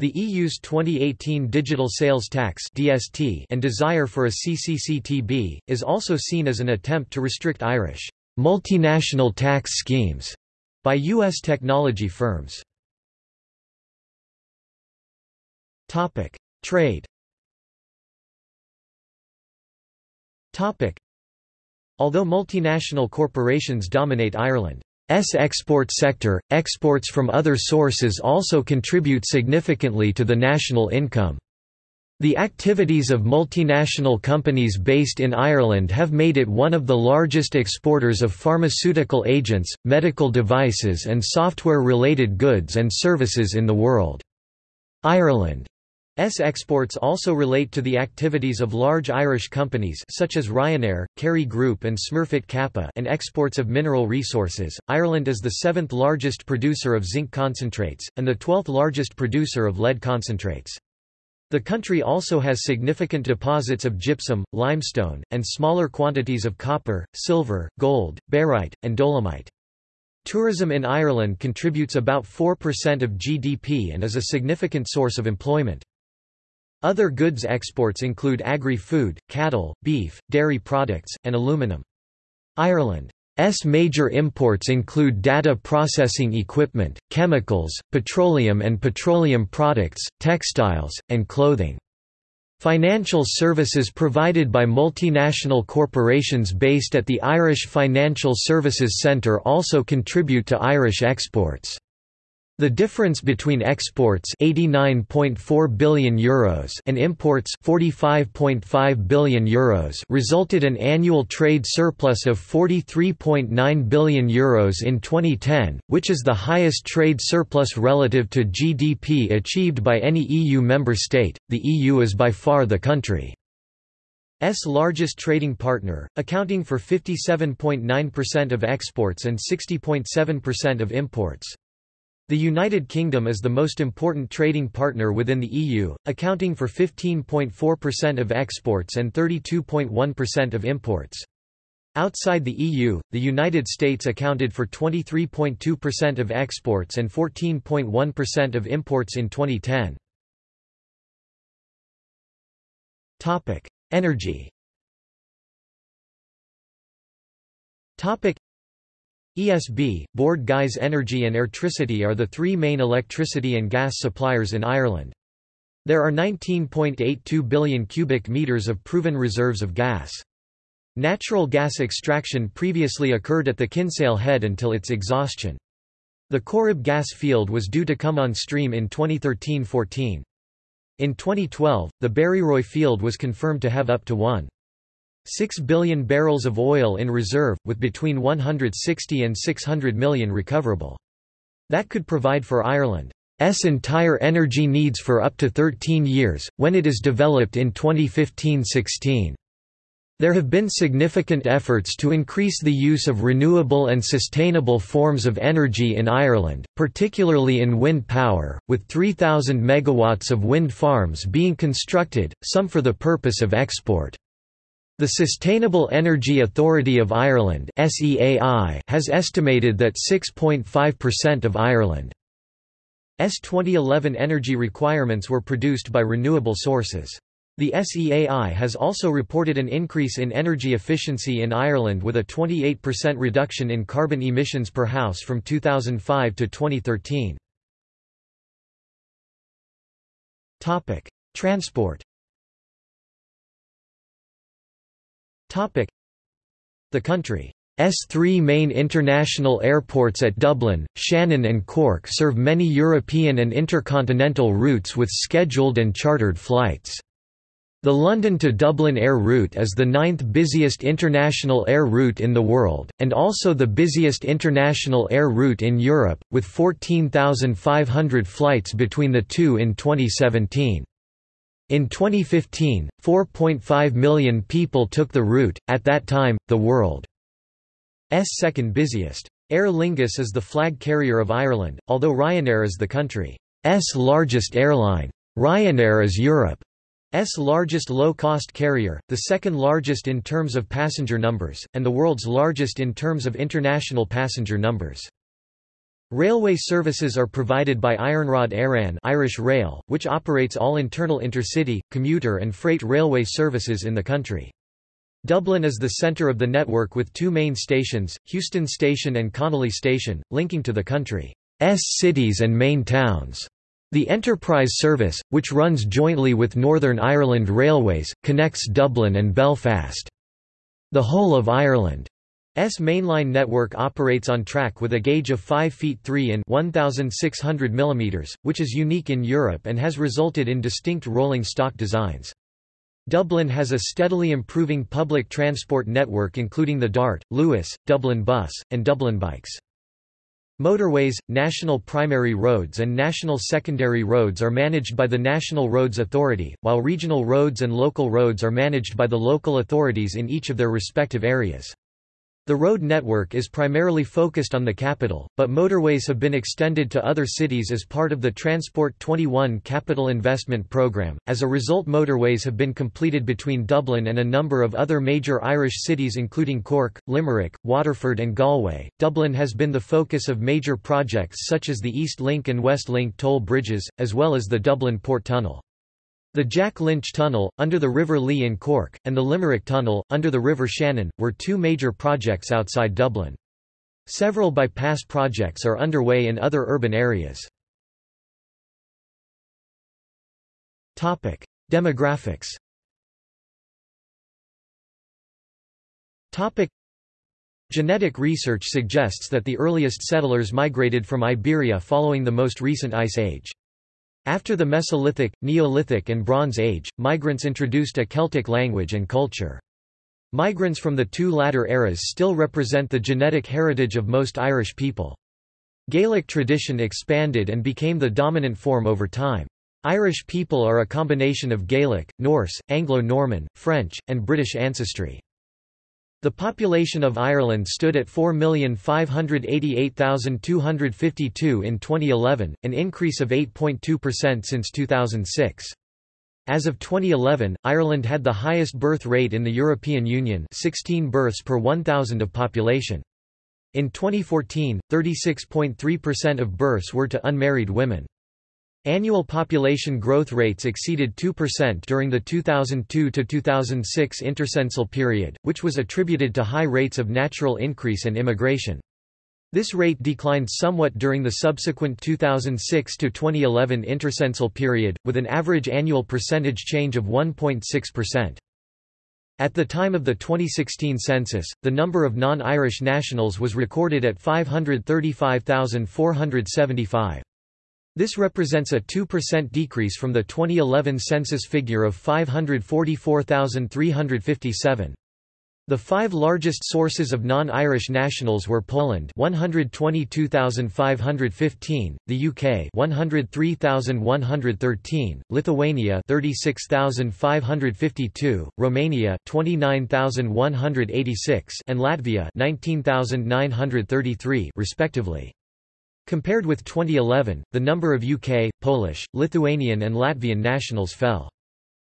The EU's 2018 Digital Sales Tax (DST) and desire for a CCCTB is also seen as an attempt to restrict Irish multinational tax schemes by U.S. technology firms. Topic: Trade. Topic: Although multinational corporations dominate Ireland's export sector, exports from other sources also contribute significantly to the national income. The activities of multinational companies based in Ireland have made it one of the largest exporters of pharmaceutical agents, medical devices and software-related goods and services in the world. Ireland S exports also relate to the activities of large Irish companies such as Ryanair, Kerry Group and Smurfit Kappa and exports of mineral resources. Ireland is the seventh largest producer of zinc concentrates, and the twelfth largest producer of lead concentrates. The country also has significant deposits of gypsum, limestone, and smaller quantities of copper, silver, gold, barite, and dolomite. Tourism in Ireland contributes about 4% of GDP and is a significant source of employment. Other goods exports include agri-food, cattle, beef, dairy products, and aluminum. Ireland's major imports include data processing equipment, chemicals, petroleum and petroleum products, textiles, and clothing. Financial services provided by multinational corporations based at the Irish Financial Services Centre also contribute to Irish exports. The difference between exports €89.4 billion Euros and imports €45.5 billion Euros resulted in an annual trade surplus of €43.9 billion Euros in 2010, which is the highest trade surplus relative to GDP achieved by any EU member state. The EU is by far the country's largest trading partner, accounting for 57.9% of exports and 60.7% of imports. The United Kingdom is the most important trading partner within the EU, accounting for 15.4% of exports and 32.1% of imports. Outside the EU, the United States accounted for 23.2% of exports and 14.1% of imports in 2010. Topic: Energy. Topic: ESB, Bord Gais Energy and Airtricity are the three main electricity and gas suppliers in Ireland. There are 19.82 billion cubic meters of proven reserves of gas. Natural gas extraction previously occurred at the Kinsale Head until its exhaustion. The Corrib gas field was due to come on stream in 2013–14. In 2012, the Barryroe field was confirmed to have up to 1.6 billion barrels of oil in reserve, with between 160 and 600 million recoverable. That could provide for Ireland's entire energy needs for up to 13 years, when it is developed in 2015–16. There have been significant efforts to increase the use of renewable and sustainable forms of energy in Ireland, particularly in wind power, with 3,000 megawatts of wind farms being constructed, some for the purpose of export. The Sustainable Energy Authority of Ireland has estimated that 6.5% of Ireland's 2011 energy requirements were produced by renewable sources. The SEAI has also reported an increase in energy efficiency in Ireland with a 28% reduction in carbon emissions per house from 2005 to 2013. Topic: Transport. The country S3 main international airports at Dublin, Shannon and Cork serve many European and intercontinental routes with scheduled and chartered flights. The London to Dublin air route is the ninth busiest international air route in the world, and also the busiest international air route in Europe, with 14,500 flights between the two in 2017. In 2015, 4.5 million people took the route, at that time, the world's second busiest. Aer Lingus is the flag carrier of Ireland, although Ryanair is the country's largest airline. Ryanair is Europe S largest low-cost carrier, the second largest in terms of passenger numbers, and the world's largest in terms of international passenger numbers. Railway services are provided by Iarnród Éireann Irish Rail, which operates all internal intercity, commuter and freight railway services in the country. Dublin is the centre of the network with two main stations, Heuston Station and Connolly Station, linking to the country's cities and main towns. The Enterprise service, which runs jointly with Northern Ireland Railways, connects Dublin and Belfast. The whole of Ireland's mainline network operates on track with a gauge of 5 feet 3 in 1,600 mm, which is unique in Europe and has resulted in distinct rolling stock designs. Dublin has a steadily improving public transport network including the DART, Luas, Dublin Bus, and Dublin Bikes. Motorways, national primary roads and national secondary roads are managed by the National Roads Authority, while regional roads and local roads are managed by the local authorities in each of their respective areas. The road network is primarily focused on the capital, but motorways have been extended to other cities as part of the Transport 21 capital investment programme. As a result, motorways have been completed between Dublin and a number of other major Irish cities including Cork, Limerick, Waterford, and Galway. Dublin has been the focus of major projects such as the East Link and West Link toll bridges, as well as the Dublin Port Tunnel. The Jack Lynch Tunnel, under the River Lee in Cork, and the Limerick Tunnel, under the River Shannon, were two major projects outside Dublin. Several bypass projects are underway in other urban areas. Demographics Genetic research suggests that the earliest settlers migrated from Iberia following the most recent ice age. After the Mesolithic, Neolithic and Bronze Age, migrants introduced a Celtic language and culture. Migrants from the two latter eras still represent the genetic heritage of most Irish people. Gaelic tradition expanded and became the dominant form over time. Irish people are a combination of Gaelic, Norse, Anglo-Norman, French, and British ancestry. The population of Ireland stood at 4,588,252 in 2011, an increase of 8.2% since 2006. As of 2011, Ireland had the highest birth rate in the European Union 16 births per 1,000 of population. In 2014, 36.3% of births were to unmarried women. Annual population growth rates exceeded 2% during the 2002–2006 intercensal period, which was attributed to high rates of natural increase and immigration. This rate declined somewhat during the subsequent 2006–2011 intercensal period, with an average annual percentage change of 1.6%. At the time of the 2016 census, the number of non-Irish nationals was recorded at 535,475. This represents a 2% decrease from the 2011 census figure of 544,357. The five largest sources of non-Irish nationals were Poland 122,515, the UK 103,113, Lithuania 36,552, Romania 29,186 and Latvia 19,933 respectively. Compared with 2011, the number of UK, Polish, Lithuanian and Latvian nationals fell.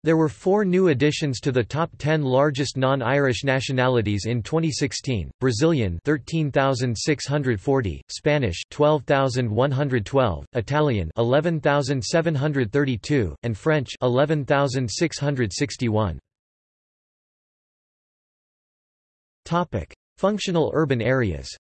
There were four new additions to the top 10 largest non-Irish nationalities in 2016, Brazilian 13,640, Spanish 12,112, Italian 11,732, and French 11,661. Topic: Functional urban areas.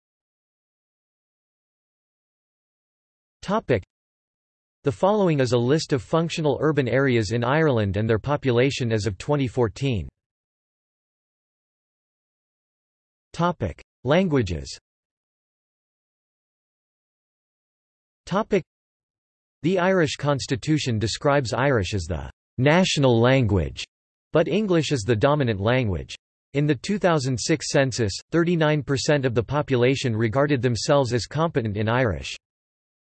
The following is a list of functional urban areas in Ireland and their population as of 2014. Topic: Languages. Topic: The Irish Constitution describes Irish as the national language, but English is the dominant language. In the 2006 census, 39% of the population regarded themselves as competent in Irish.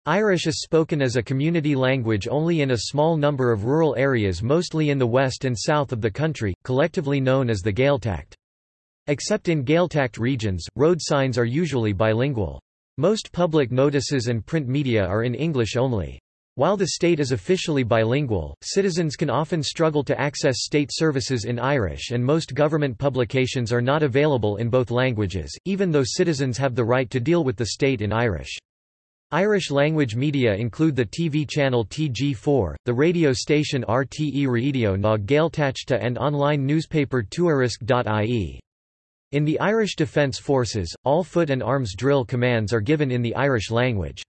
Irish is spoken as a community language only in a small number of rural areas mostly in the west and south of the country, collectively known as the Gaeltacht. Except in Gaeltacht regions, road signs are usually bilingual. Most public notices and print media are in English only. While the state is officially bilingual, citizens can often struggle to access state services in Irish and most government publications are not available in both languages, even though citizens have the right to deal with the state in Irish. Irish-language media include the TV channel TG4, the radio station RTE Radio na Gaeltachta and online newspaper tuairisc.ie. In the Irish Defence Forces, all foot and arms drill commands are given in the Irish language.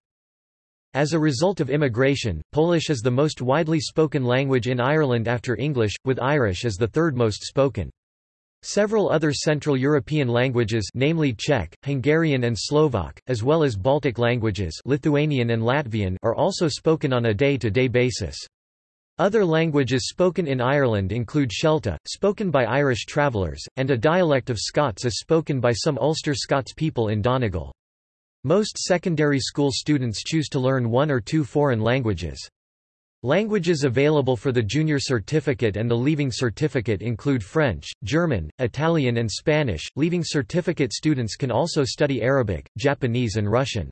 As a result of immigration, Polish is the most widely spoken language in Ireland after English, with Irish as the third most spoken. Several other Central European languages namely Czech, Hungarian and Slovak, as well as Baltic languages Lithuanian and Latvian are also spoken on a day-to-day -day basis. Other languages spoken in Ireland include Shelta, spoken by Irish travellers, and a dialect of Scots is spoken by some Ulster Scots people in Donegal. Most secondary school students choose to learn one or two foreign languages. Languages available for the junior certificate and the leaving certificate include French, German, Italian and Spanish. Leaving certificate students can also study Arabic, Japanese and Russian.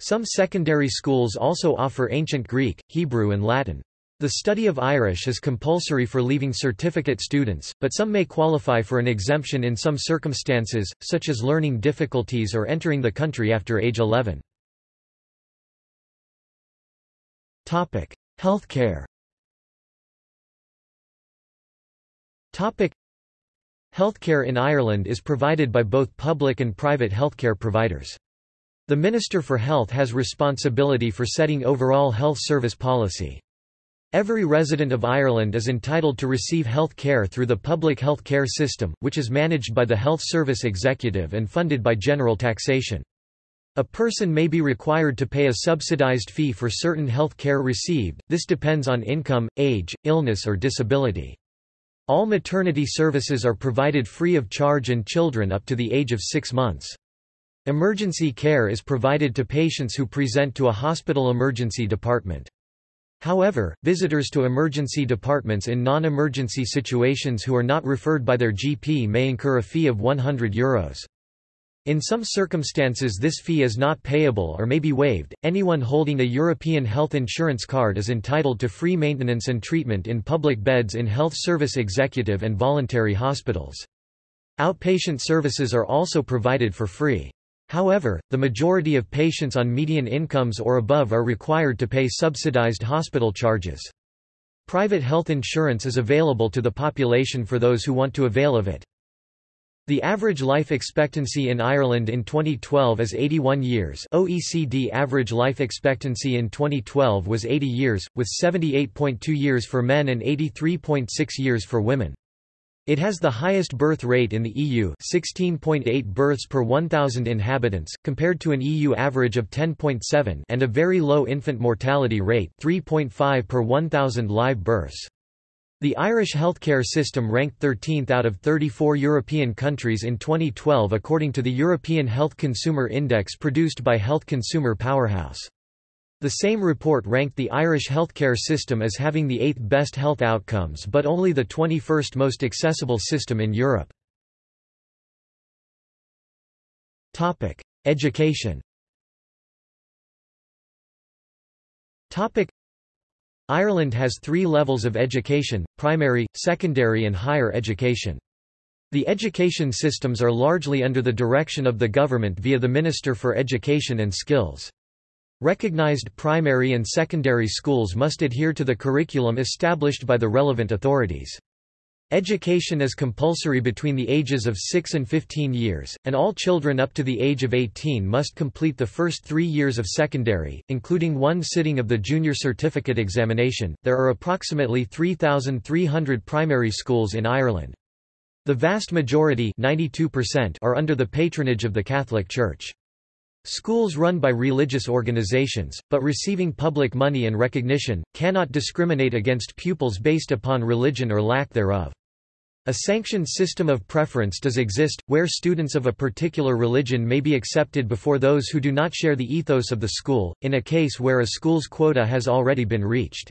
Some secondary schools also offer ancient Greek, Hebrew and Latin. The study of Irish is compulsory for leaving certificate students, but some may qualify for an exemption in some circumstances, such as learning difficulties or entering the country after age 11. Topic: Healthcare Healthcare in Ireland is provided by both public and private healthcare providers. The Minister for Health has responsibility for setting overall health service policy. Every resident of Ireland is entitled to receive health care through the public health care system, which is managed by the Health Service Executive and funded by general taxation. A person may be required to pay a subsidized fee for certain health care received, this depends on income, age, illness or disability. All maternity services are provided free of charge and children up to the age of six months. Emergency care is provided to patients who present to a hospital emergency department. However, visitors to emergency departments in non-emergency situations who are not referred by their GP may incur a fee of €100. Euros. In some circumstances this fee is not payable or may be waived. Anyone holding a European health insurance card is entitled to free maintenance and treatment in public beds in health service executive and voluntary hospitals. Outpatient services are also provided for free. However, the majority of patients on median incomes or above are required to pay subsidized hospital charges. Private health insurance is available to the population for those who want to avail of it. The average life expectancy in Ireland in 2012 is 81 years OECD average life expectancy in 2012 was 80 years, with 78.2 years for men and 83.6 years for women. It has the highest birth rate in the EU 16.8 births per 1,000 inhabitants, compared to an EU average of 10.7 and a very low infant mortality rate 3.5 per 1,000 live births. The Irish healthcare system ranked 13th out of 34 European countries in 2012 according to the European Health Consumer Index produced by Health Consumer Powerhouse. The same report ranked the Irish healthcare system as having the eighth best health outcomes but only the 21st most accessible system in Europe. Education Ireland has three levels of education, primary, secondary and higher education. The education systems are largely under the direction of the government via the Minister for Education and Skills. Recognized primary and secondary schools must adhere to the curriculum established by the relevant authorities. Education is compulsory between the ages of 6 and 15 years, and all children up to the age of 18 must complete the first three years of secondary, including one sitting of the junior certificate examination. There are approximately 3,300 primary schools in Ireland. The vast majority are under the patronage of the Catholic Church. Schools run by religious organizations, but receiving public money and recognition, cannot discriminate against pupils based upon religion or lack thereof. A sanctioned system of preference does exist, where students of a particular religion may be accepted before those who do not share the ethos of the school, in a case where a school's quota has already been reached.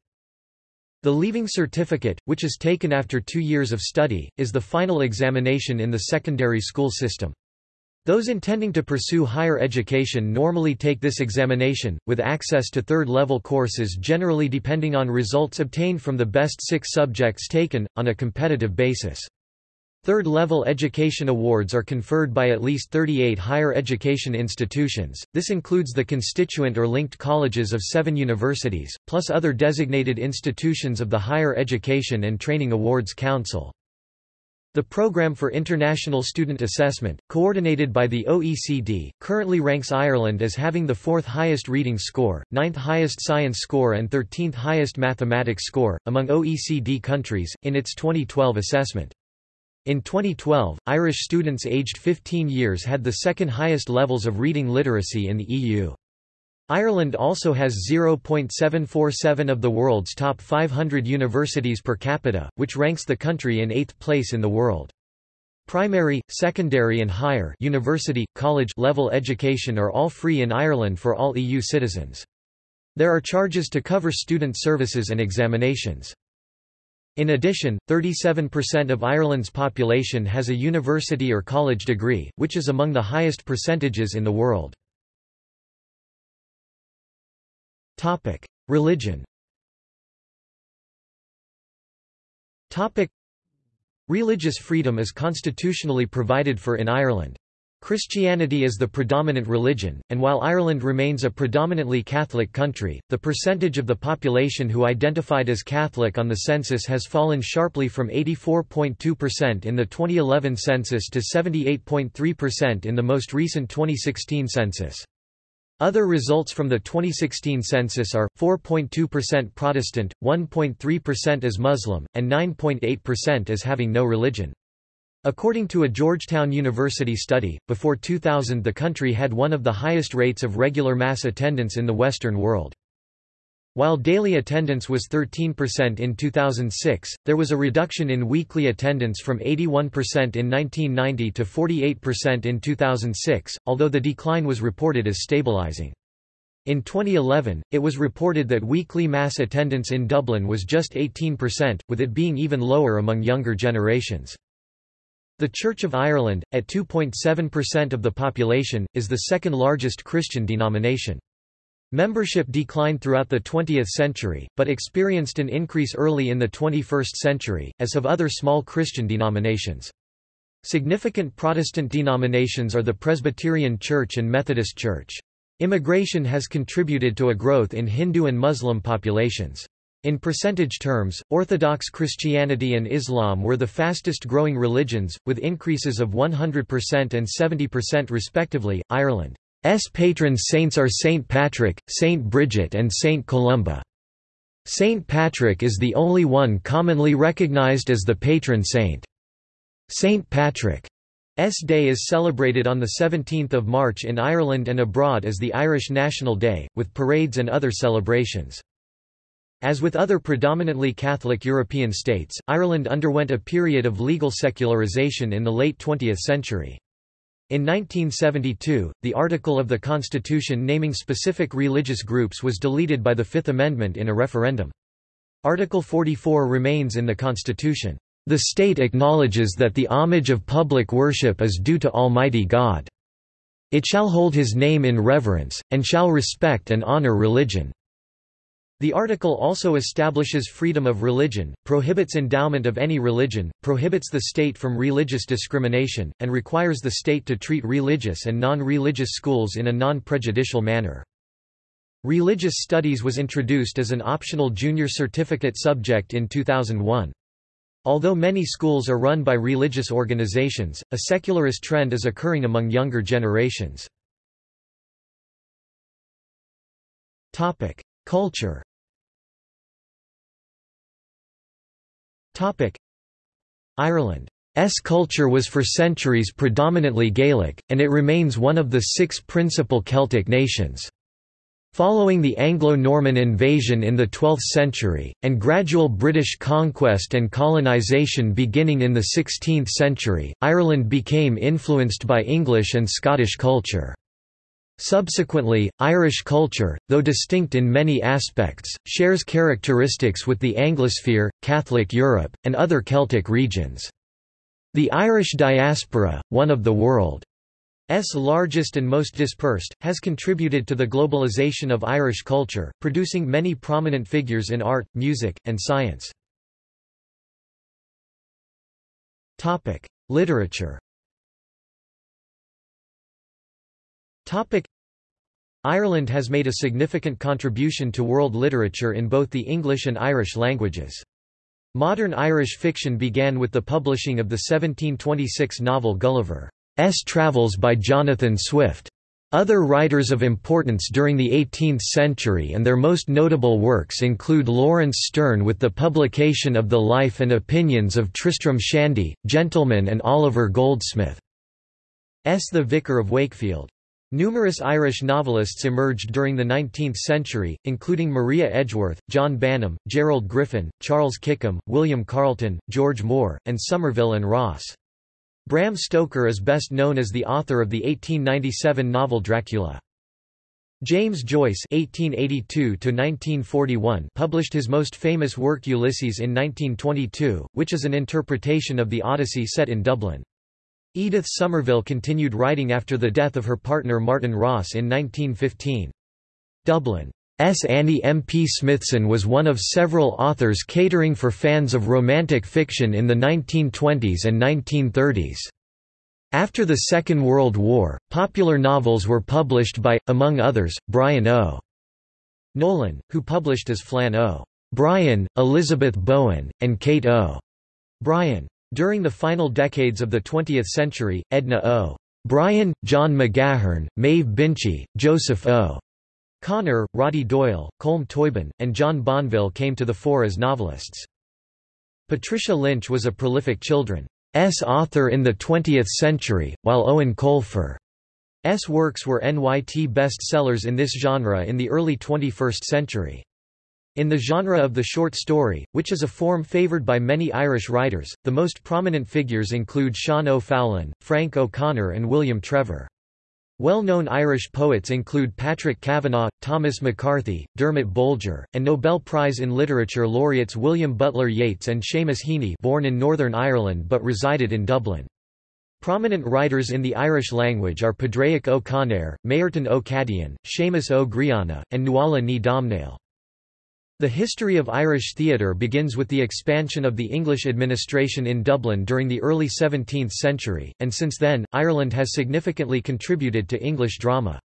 The Leaving Certificate, which is taken after two years of study, is the final examination in the secondary school system. Those intending to pursue higher education normally take this examination, with access to third-level courses generally depending on results obtained from the best six subjects taken, on a competitive basis. Third-level education awards are conferred by at least 38 higher education institutions, this includes the constituent or linked colleges of seven universities, plus other designated institutions of the Higher Education and Training Awards Council. The Programme for International Student Assessment, coordinated by the OECD, currently ranks Ireland as having the fourth highest reading score, ninth highest science score and 13th highest mathematics score, among OECD countries, in its 2012 assessment. In 2012, Irish students aged 15 years had the second highest levels of reading literacy in the EU. Ireland also has 0.747 of the world's top 500 universities per capita, which ranks the country in eighth place in the world. Primary, secondary and higher university, college level education are all free in Ireland for all EU citizens. There are charges to cover student services and examinations. In addition, 37% of Ireland's population has a university or college degree, which is among the highest percentages in the world. Topic: Religion. Topic: Religious freedom is constitutionally provided for in Ireland. Christianity is the predominant religion, and while Ireland remains a predominantly Catholic country, the percentage of the population who identified as Catholic on the census has fallen sharply from 84.2% in the 2011 census to 78.3% in the most recent 2016 census. Other results from the 2016 census are, 4.2% Protestant, 1.3% as Muslim, and 9.8% as having no religion. According to a Georgetown University study, before 2000 the country had one of the highest rates of regular mass attendance in the Western world. While daily attendance was 13% in 2006, there was a reduction in weekly attendance from 81% in 1990 to 48% in 2006, although the decline was reported as stabilizing. In 2011, it was reported that weekly mass attendance in Dublin was just 18%, with it being even lower among younger generations. The Church of Ireland, at 2.7% of the population, is the second largest Christian denomination. Membership declined throughout the 20th century, but experienced an increase early in the 21st century, as have other small Christian denominations. Significant Protestant denominations are the Presbyterian Church and Methodist Church. Immigration has contributed to a growth in Hindu and Muslim populations. In percentage terms, Orthodox Christianity and Islam were the fastest growing religions, with increases of 100% and 70% respectively. Ireland S patron saints are Saint Patrick, Saint Bridget and Saint Columba. Saint Patrick is the only one commonly recognized as the patron saint. St. Patrick's Day is celebrated on 17 March in Ireland and abroad as the Irish National Day, with parades and other celebrations. As with other predominantly Catholic European states, Ireland underwent a period of legal secularization in the late 20th century. In 1972, the article of the Constitution naming specific religious groups was deleted by the Fifth Amendment in a referendum. Article 44 remains in the Constitution. The state acknowledges that the homage of public worship is due to Almighty God. It shall hold his name in reverence, and shall respect and honor religion. The article also establishes freedom of religion, prohibits endowment of any religion, prohibits the state from religious discrimination, and requires the state to treat religious and non-religious schools in a non-prejudicial manner. Religious studies was introduced as an optional junior certificate subject in 2001. Although many schools are run by religious organizations, a secularist trend is occurring among younger generations. Culture Ireland's culture was for centuries predominantly Gaelic, and it remains one of the six principal Celtic nations. Following the Anglo-Norman invasion in the 12th century, and gradual British conquest and colonisation beginning in the 16th century, Ireland became influenced by English and Scottish culture. Subsequently, Irish culture, though distinct in many aspects, shares characteristics with the Anglosphere, Catholic Europe, and other Celtic regions. The Irish diaspora, one of the world's largest and most dispersed, has contributed to the globalization of Irish culture, producing many prominent figures in art, music, and science. Literature Ireland has made a significant contribution to world literature in both the English and Irish languages. Modern Irish fiction began with the publishing of the 1726 novel Gulliver's Travels by Jonathan Swift. Other writers of importance during the 18th century and their most notable works include Laurence Sterne with the publication of the life and opinions of Tristram Shandy, Gentleman and Oliver Goldsmith's The Vicar of Wakefield. Numerous Irish novelists emerged during the 19th century, including Maria Edgeworth, John Banim, Gerald Griffin, Charles Kickham, William Carleton, George Moore, and Somerville and Ross. Bram Stoker is best known as the author of the 1897 novel Dracula. James Joyce (1882–1941) published his most famous work Ulysses in 1922, which is an interpretation of the Odyssey set in Dublin. Edith Somerville continued writing after the death of her partner Martin Ross in 1915. Dublin's Annie M. P. Smithson was one of several authors catering for fans of romantic fiction in the 1920s and 1930s. After the Second World War, popular novels were published by, among others, Brian O. Nolan, who published as Flann O. Bryan, Elizabeth Bowen, and Kate O. Bryan. During the final decades of the 20th century, Edna O. Bryan, John McGahern, Maeve Binchy, Joseph O. Conor, Roddy Doyle, Colm Tóibín, and John Banville came to the fore as novelists. Patricia Lynch was a prolific children's author in the 20th century, while Eoin Colfer's works were NYT bestsellers in this genre in the early 21st century. In the genre of the short story, which is a form favoured by many Irish writers, the most prominent figures include Sean O'Fallon, Frank O'Connor and William Trevor. Well-known Irish poets include Patrick Kavanagh, Thomas McCarthy, Dermot Bolger, and Nobel Prize in Literature laureates William Butler Yeats and Seamus Heaney born in Northern Ireland but resided in Dublin. Prominent writers in the Irish language are Conaill, Máirtín Ó Cadhain, Seamus Ó Grianna, and Nuala Ní Dhomhnaill. The history of Irish theatre begins with the expansion of the English administration in Dublin during the early 17th century, and since then, Ireland has significantly contributed to English drama.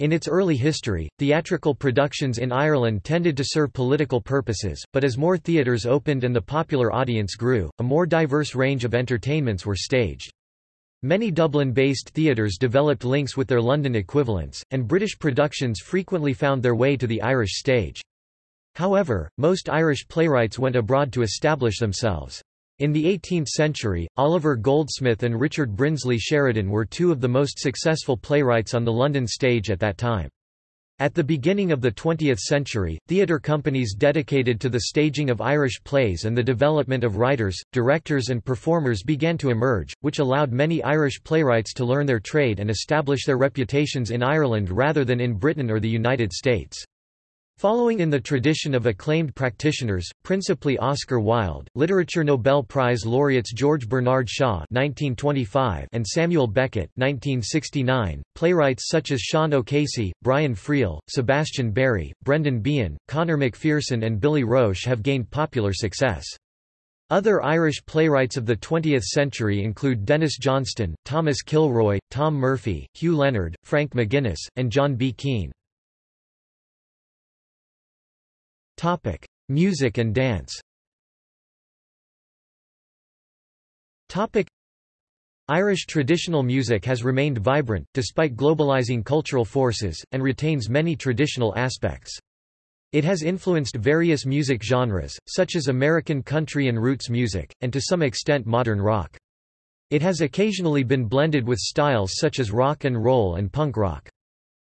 In its early history, theatrical productions in Ireland tended to serve political purposes, but as more theatres opened and the popular audience grew, a more diverse range of entertainments were staged. Many Dublin-based theatres developed links with their London equivalents, and British productions frequently found their way to the Irish stage. However, most Irish playwrights went abroad to establish themselves. In the 18th century, Oliver Goldsmith and Richard Brinsley Sheridan were two of the most successful playwrights on the London stage at that time. At the beginning of the 20th century, theatre companies dedicated to the staging of Irish plays and the development of writers, directors and performers began to emerge, which allowed many Irish playwrights to learn their trade and establish their reputations in Ireland rather than in Britain or the United States. Following in the tradition of acclaimed practitioners, principally Oscar Wilde, Literature Nobel Prize laureates George Bernard Shaw (1925) and Samuel Beckett (1969), playwrights such as Sean O'Casey, Brian Friel, Sebastian Barry, Brendan Behan, Conor McPherson, and Billy Roche have gained popular success. Other Irish playwrights of the 20th century include Denis Johnston, Thomas Kilroy, Tom Murphy, Hugh Leonard, Frank McGuinness, and John B. Keane. Topic: Music and dance. Topic: Irish traditional music has remained vibrant, despite globalizing cultural forces, and retains many traditional aspects. It has influenced various music genres, such as American country and roots music, and to some extent modern rock. It has occasionally been blended with styles such as rock and roll and punk rock.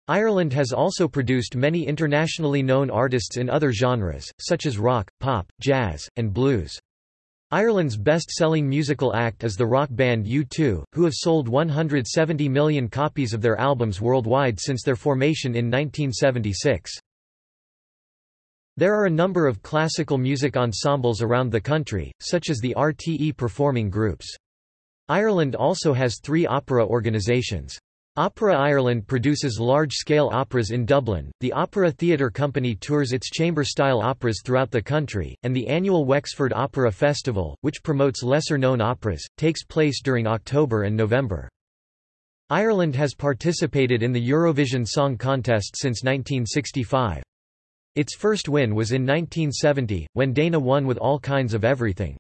Ireland has also produced many internationally known artists in other genres, such as rock, pop, jazz, and blues. Ireland's best-selling musical act is the rock band U2, who have sold 170 million copies of their albums worldwide since their formation in 1976. There are a number of classical music ensembles around the country, such as the RTE performing groups. Ireland also has three opera organisations. Opera Ireland produces large-scale operas in Dublin, the Opera Theatre Company tours its chamber-style operas throughout the country, and the annual Wexford Opera Festival, which promotes lesser-known operas, takes place during October and November. Ireland has participated in the Eurovision Song Contest since 1965. Its first win was in 1970, when Dana won with All Kinds of Everything.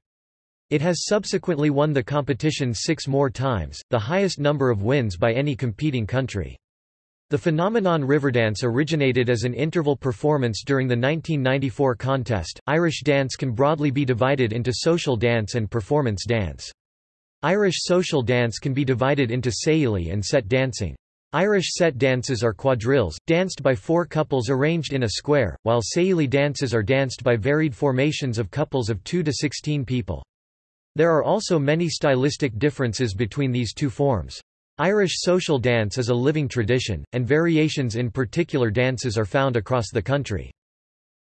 It has subsequently won the competition six more times, the highest number of wins by any competing country. The phenomenon Riverdance originated as an interval performance during the 1994 contest. Irish dance can broadly be divided into social dance and performance dance. Irish social dance can be divided into Saoilí and set dancing. Irish set dances are quadrilles, danced by four couples arranged in a square, while Saoilí dances are danced by varied formations of couples of 2 to 16 people. There are also many stylistic differences between these two forms. Irish social dance is a living tradition, and variations in particular dances are found across the country.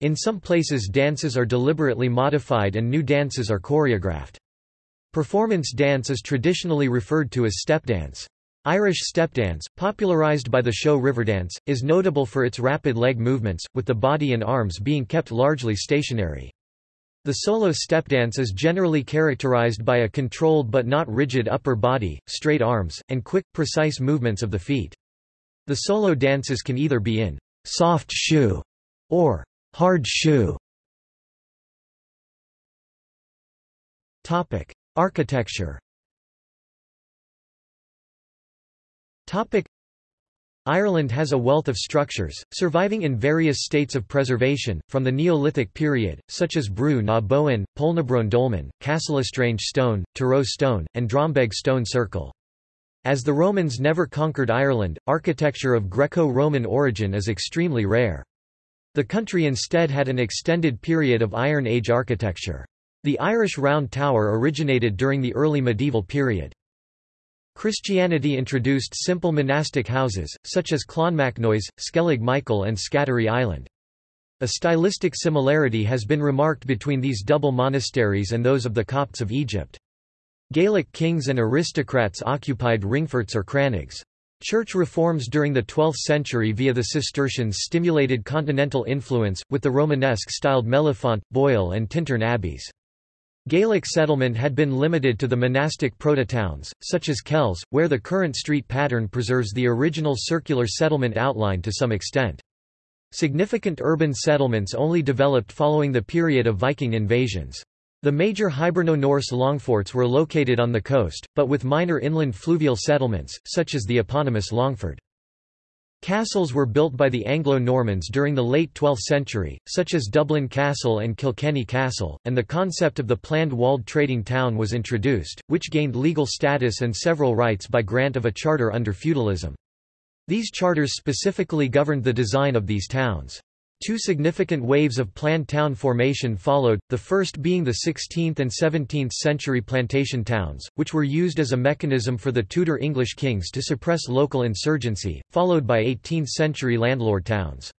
In some places dances are deliberately modified and new dances are choreographed. Performance dance is traditionally referred to as stepdance. Irish stepdance, popularised by the show Riverdance, is notable for its rapid leg movements, with the body and arms being kept largely stationary. The solo stepdance is generally characterized by a controlled but not rigid upper body, straight arms, and quick, precise movements of the feet. The solo dances can either be in soft shoe or hard shoe. Topic: Architecture. Topic: Ireland has a wealth of structures, surviving in various states of preservation, from the Neolithic period, such as Brú na Bóinne, Poulnabrone Dolmen, Castlestrange Stone, Tyrone Stone, and Drombeg Stone Circle. As the Romans never conquered Ireland, architecture of Greco-Roman origin is extremely rare. The country instead had an extended period of Iron Age architecture. The Irish Round Tower originated during the early medieval period. Christianity introduced simple monastic houses, such as Clonmacnoise, Skellig Michael and Scattery Island. A stylistic similarity has been remarked between these double monasteries and those of the Copts of Egypt. Gaelic kings and aristocrats occupied ringforts or crannogs. Church reforms during the 12th century via the Cistercians stimulated continental influence, with the Romanesque-styled Mellifont, Boyle and Tintern abbeys. Gaelic settlement had been limited to the monastic prototowns, such as Kells, where the current street pattern preserves the original circular settlement outline to some extent. Significant urban settlements only developed following the period of Viking invasions. The major Hiberno-Norse longforts were located on the coast, but with minor inland fluvial settlements, such as the eponymous Longford. Castles were built by the Anglo-Normans during the late 12th century, such as Dublin Castle and Kilkenny Castle, and the concept of the planned walled trading town was introduced, which gained legal status and several rights by grant of a charter under feudalism. These charters specifically governed the design of these towns. Two significant waves of planned town formation followed, the first being the 16th and 17th century plantation towns, which were used as a mechanism for the Tudor English kings to suppress local insurgency, followed by 18th-century landlord towns.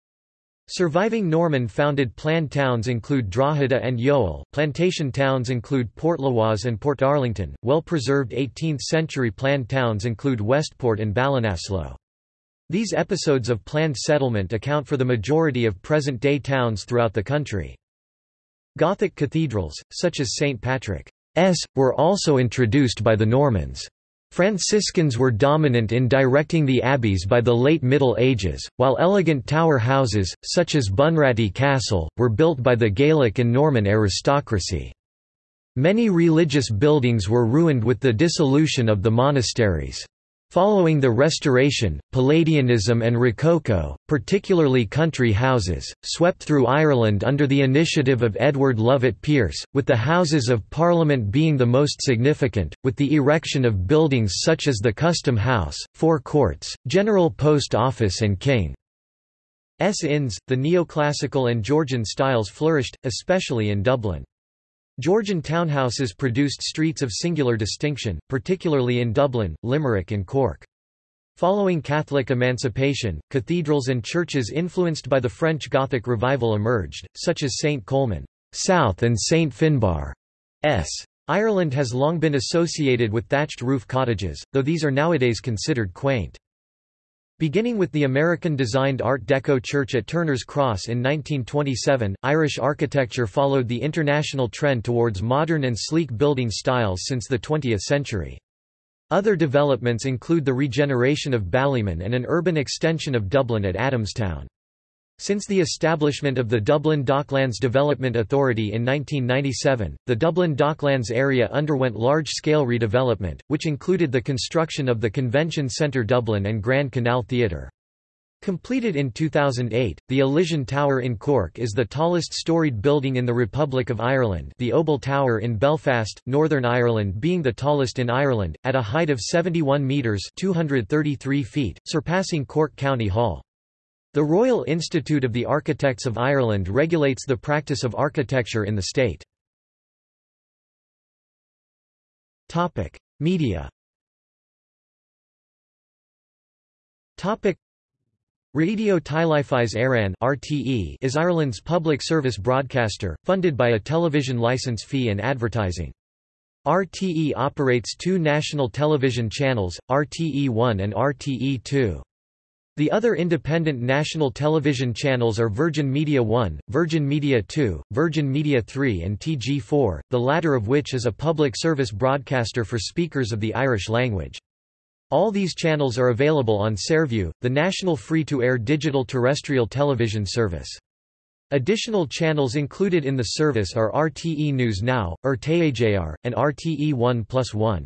Surviving Norman-founded planned towns include Drogheda and Youghal. Plantation towns include Portlaoise and Portarlington. Well-preserved 18th-century planned towns include Westport and Ballinasloe. These episodes of planned settlement account for the majority of present-day towns throughout the country. Gothic cathedrals, such as St. Patrick's, were also introduced by the Normans. Franciscans were dominant in directing the abbeys by the late Middle Ages, while elegant tower houses, such as Bunratty Castle, were built by the Gaelic and Norman aristocracy. Many religious buildings were ruined with the dissolution of the monasteries. Following the Restoration, Palladianism and Rococo, particularly country houses, swept through Ireland under the initiative of Edward Lovett Pearce, with the Houses of Parliament being the most significant, with the erection of buildings such as the Custom House, Four Courts, General Post Office and King's Inns. The neoclassical and Georgian styles flourished, especially in Dublin. Georgian townhouses produced streets of singular distinction, particularly in Dublin, Limerick and Cork. Following Catholic emancipation, cathedrals and churches influenced by the French Gothic revival emerged, such as St. Colman South and St. Finbarr S. Ireland has long been associated with thatched roof cottages, though these are nowadays considered quaint. Beginning with the American-designed Art Deco church at Turner's Cross in 1927, Irish architecture followed the international trend towards modern and sleek building styles since the 20th century. Other developments include the regeneration of Ballymun and an urban extension of Dublin at Adamstown. Since the establishment of the Dublin Docklands Development Authority in 1997, the Dublin Docklands area underwent large-scale redevelopment, which included the construction of the Convention Centre Dublin and Grand Canal Theatre. Completed in 2008, the Elysian Tower in Cork is the tallest storied building in the Republic of Ireland the Obel Tower in Belfast, Northern Ireland being the tallest in Ireland, at a height of 71 metres 233 feet, surpassing Cork County Hall. The Royal Institute of the Architects of Ireland regulates the practice of architecture in the state. Topic: Media Topic: Radio Teilifís Éireann (RTE) is Ireland's public service broadcaster, funded by a television license fee and advertising. RTE operates two national television channels, RTE1 and RTE2. The other independent national television channels are Virgin Media 1, Virgin Media 2, Virgin Media 3 and TG4, the latter of which is a public service broadcaster for speakers of the Irish language. All these channels are available on Saorview, the national free-to-air digital terrestrial television service. Additional channels included in the service are RTE News Now, RTÉJR, and RTE 1 plus 1.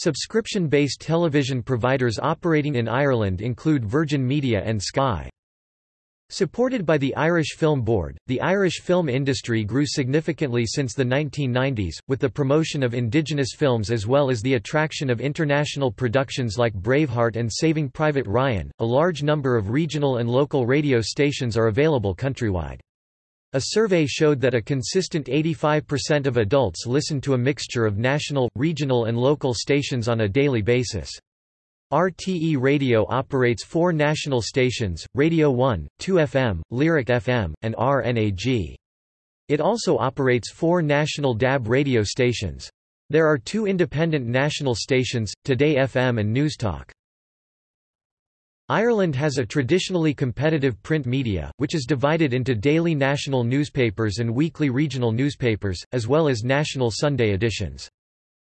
Subscription-based television providers operating in Ireland include Virgin Media and Sky. Supported by the Irish Film Board, the Irish film industry grew significantly since the 1990s, with the promotion of indigenous films as well as the attraction of international productions like Braveheart and Saving Private Ryan. A large number of regional and local radio stations are available countrywide. A survey showed that a consistent 85% of adults listen to a mixture of national, regional and local stations on a daily basis. RTE Radio operates four national stations, Radio 1, 2FM, Lyric FM, and RNAG. It also operates four national DAB radio stations. There are two independent national stations, Today FM and Newstalk. Ireland has a traditionally competitive print media, which is divided into daily national newspapers and weekly regional newspapers, as well as national Sunday editions.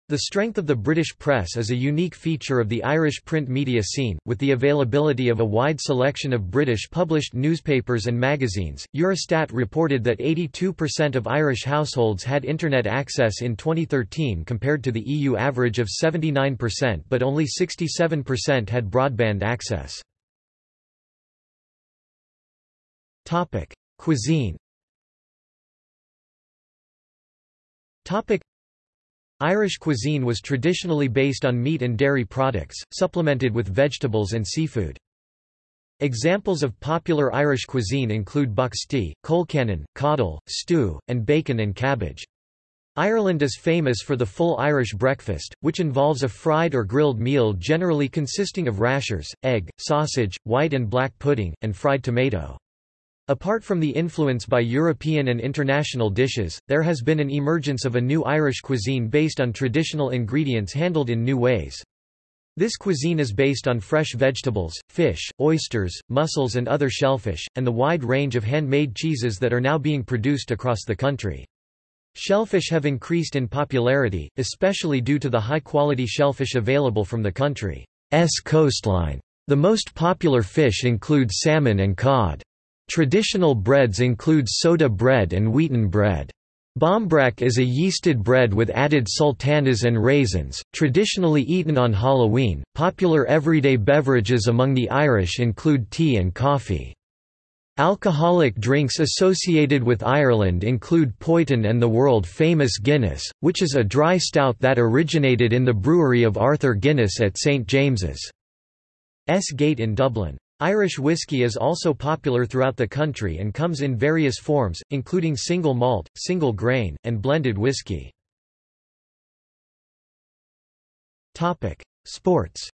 The strength of the British press is a unique feature of the Irish print media scene, with the availability of a wide selection of British published newspapers and magazines. Eurostat reported that 82% of Irish households had Internet access in 2013 compared to the EU average of 79% but only 67% had broadband access. Topic: Cuisine. Topic: Irish cuisine was traditionally based on meat and dairy products, supplemented with vegetables and seafood. Examples of popular Irish cuisine include boxty, colcannon, coddle, stew, and bacon and cabbage. Ireland is famous for the full Irish breakfast, which involves a fried or grilled meal generally consisting of rashers, egg, sausage, white and black pudding, and fried tomato. Apart from the influence by European and international dishes, there has been an emergence of a new Irish cuisine based on traditional ingredients handled in new ways. This cuisine is based on fresh vegetables, fish, oysters, mussels and other shellfish, and the wide range of handmade cheeses that are now being produced across the country. Shellfish have increased in popularity, especially due to the high-quality shellfish available from the country's coastline. The most popular fish include salmon and cod. Traditional breads include soda bread and wheaten bread. Barmbrack is a yeasted bread with added sultanas and raisins, traditionally eaten on Halloween. Popular everyday beverages among the Irish include tea and coffee. Alcoholic drinks associated with Ireland include Poitin and the world-famous Guinness, which is a dry stout that originated in the brewery of Arthur Guinness at St James's S Gate in Dublin. Irish whiskey is also popular throughout the country and comes in various forms, including single malt, single grain, and blended whiskey. Sports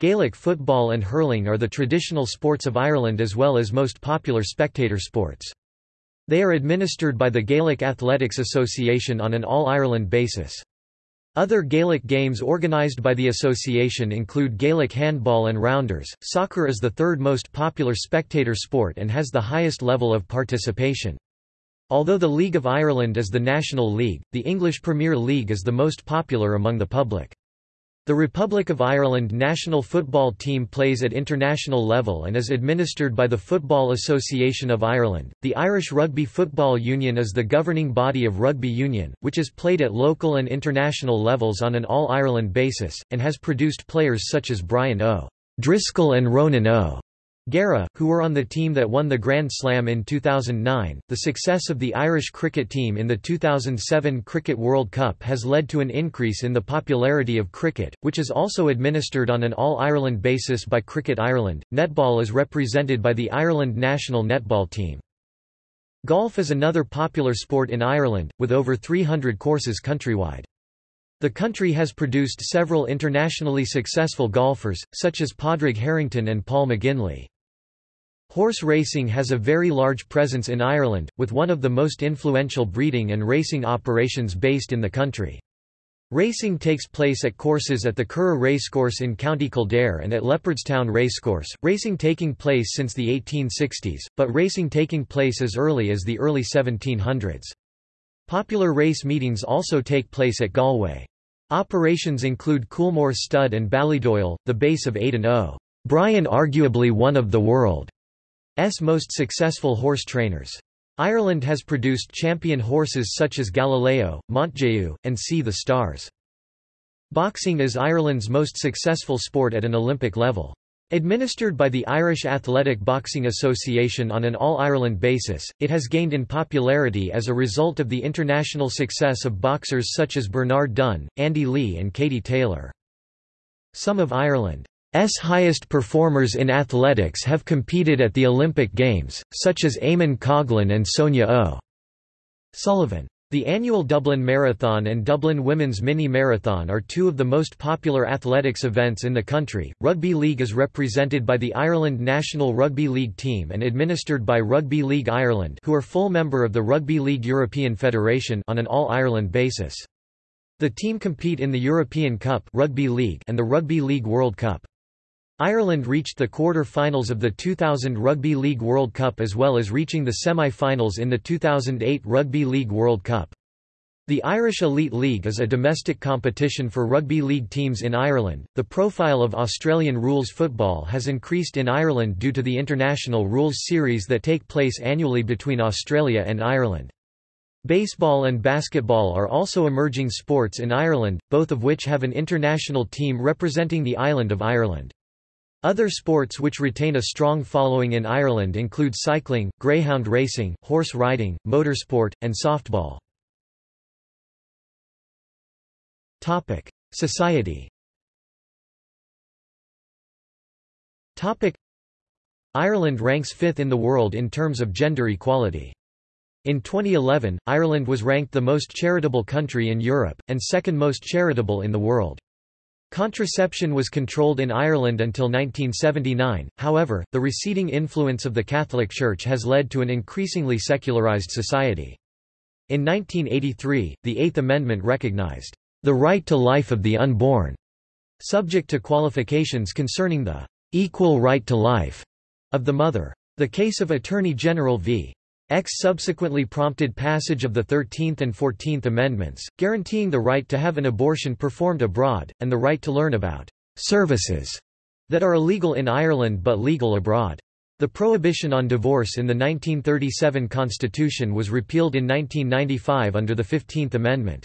Gaelic football and hurling are the traditional sports of Ireland as well as most popular spectator sports. They are administered by the Gaelic Athletics Association on an All-Ireland basis. Other Gaelic games organised by the association include Gaelic handball and rounders. Soccer is the third most popular spectator sport and has the highest level of participation. Although the League of Ireland is the national league, the English Premier League is the most popular among the public. The Republic of Ireland national football team plays at international level and is administered by the Football Association of Ireland. The Irish Rugby Football Union is the governing body of rugby union, which is played at local and international levels on an all-Ireland basis, and has produced players such as Brian O. Driscoll and Ronan O. Gera, who were on the team that won the Grand Slam in 2009. The success of the Irish cricket team in the 2007 Cricket World Cup has led to an increase in the popularity of cricket, which is also administered on an all Ireland basis by Cricket Ireland. Netball is represented by the Ireland national netball team. Golf is another popular sport in Ireland, with over 300 courses countrywide. The country has produced several internationally successful golfers, such as Padraig Harrington and Paul McGinley. Horse racing has a very large presence in Ireland, with one of the most influential breeding and racing operations based in the country. Racing takes place at courses at the Curragh Racecourse in County Kildare and at Leopardstown Racecourse, racing taking place since the 1860s, but racing taking place as early as the early 1700s. Popular race meetings also take place at Galway. Operations include Coolmore Stud and Ballydoyle, the base of Aidan O. Bryan arguably one of the world. S most successful horse trainers. Ireland has produced champion horses such as Galileo, Montjeu, and Sea the Stars. Boxing is Ireland's most successful sport at an Olympic level. Administered by the Irish Athletic Boxing Association on an all-Ireland basis, it has gained in popularity as a result of the international success of boxers such as Bernard Dunne, Andy Lee and Katie Taylor. Some of Ireland highest performers in athletics have competed at the Olympic Games, such as Eamonn Coghlan and Sonia O. Sullivan. The annual Dublin Marathon and Dublin Women's Mini Marathon are two of the most popular athletics events in the country. Rugby League is represented by the Ireland National Rugby League team and administered by Rugby League Ireland, who are full member of the Rugby League European Federation on an all-Ireland basis. The team compete in the European Cup Rugby League and the Rugby League World Cup. Ireland reached the quarter-finals of the 2000 Rugby League World Cup as well as reaching the semi-finals in the 2008 Rugby League World Cup. The Irish Elite League is a domestic competition for rugby league teams in Ireland. The profile of Australian rules football has increased in Ireland due to the international rules series that take place annually between Australia and Ireland. Baseball and basketball are also emerging sports in Ireland, both of which have an international team representing the island of Ireland. Other sports which retain a strong following in Ireland include cycling, greyhound racing, horse riding, motorsport, and softball. Society Ireland ranks fifth in the world in terms of gender equality. In 2011, Ireland was ranked the most charitable country in Europe, and second most charitable in the world. Contraception was controlled in Ireland until 1979, however, the receding influence of the Catholic Church has led to an increasingly secularized society. In 1983, the Eighth Amendment recognized the right to life of the unborn, subject to qualifications concerning the equal right to life of the mother. The case of Attorney General v. X subsequently prompted passage of the 13th and 14th Amendments, guaranteeing the right to have an abortion performed abroad, and the right to learn about «services» that are illegal in Ireland but legal abroad. The prohibition on divorce in the 1937 Constitution was repealed in 1995 under the 15th Amendment.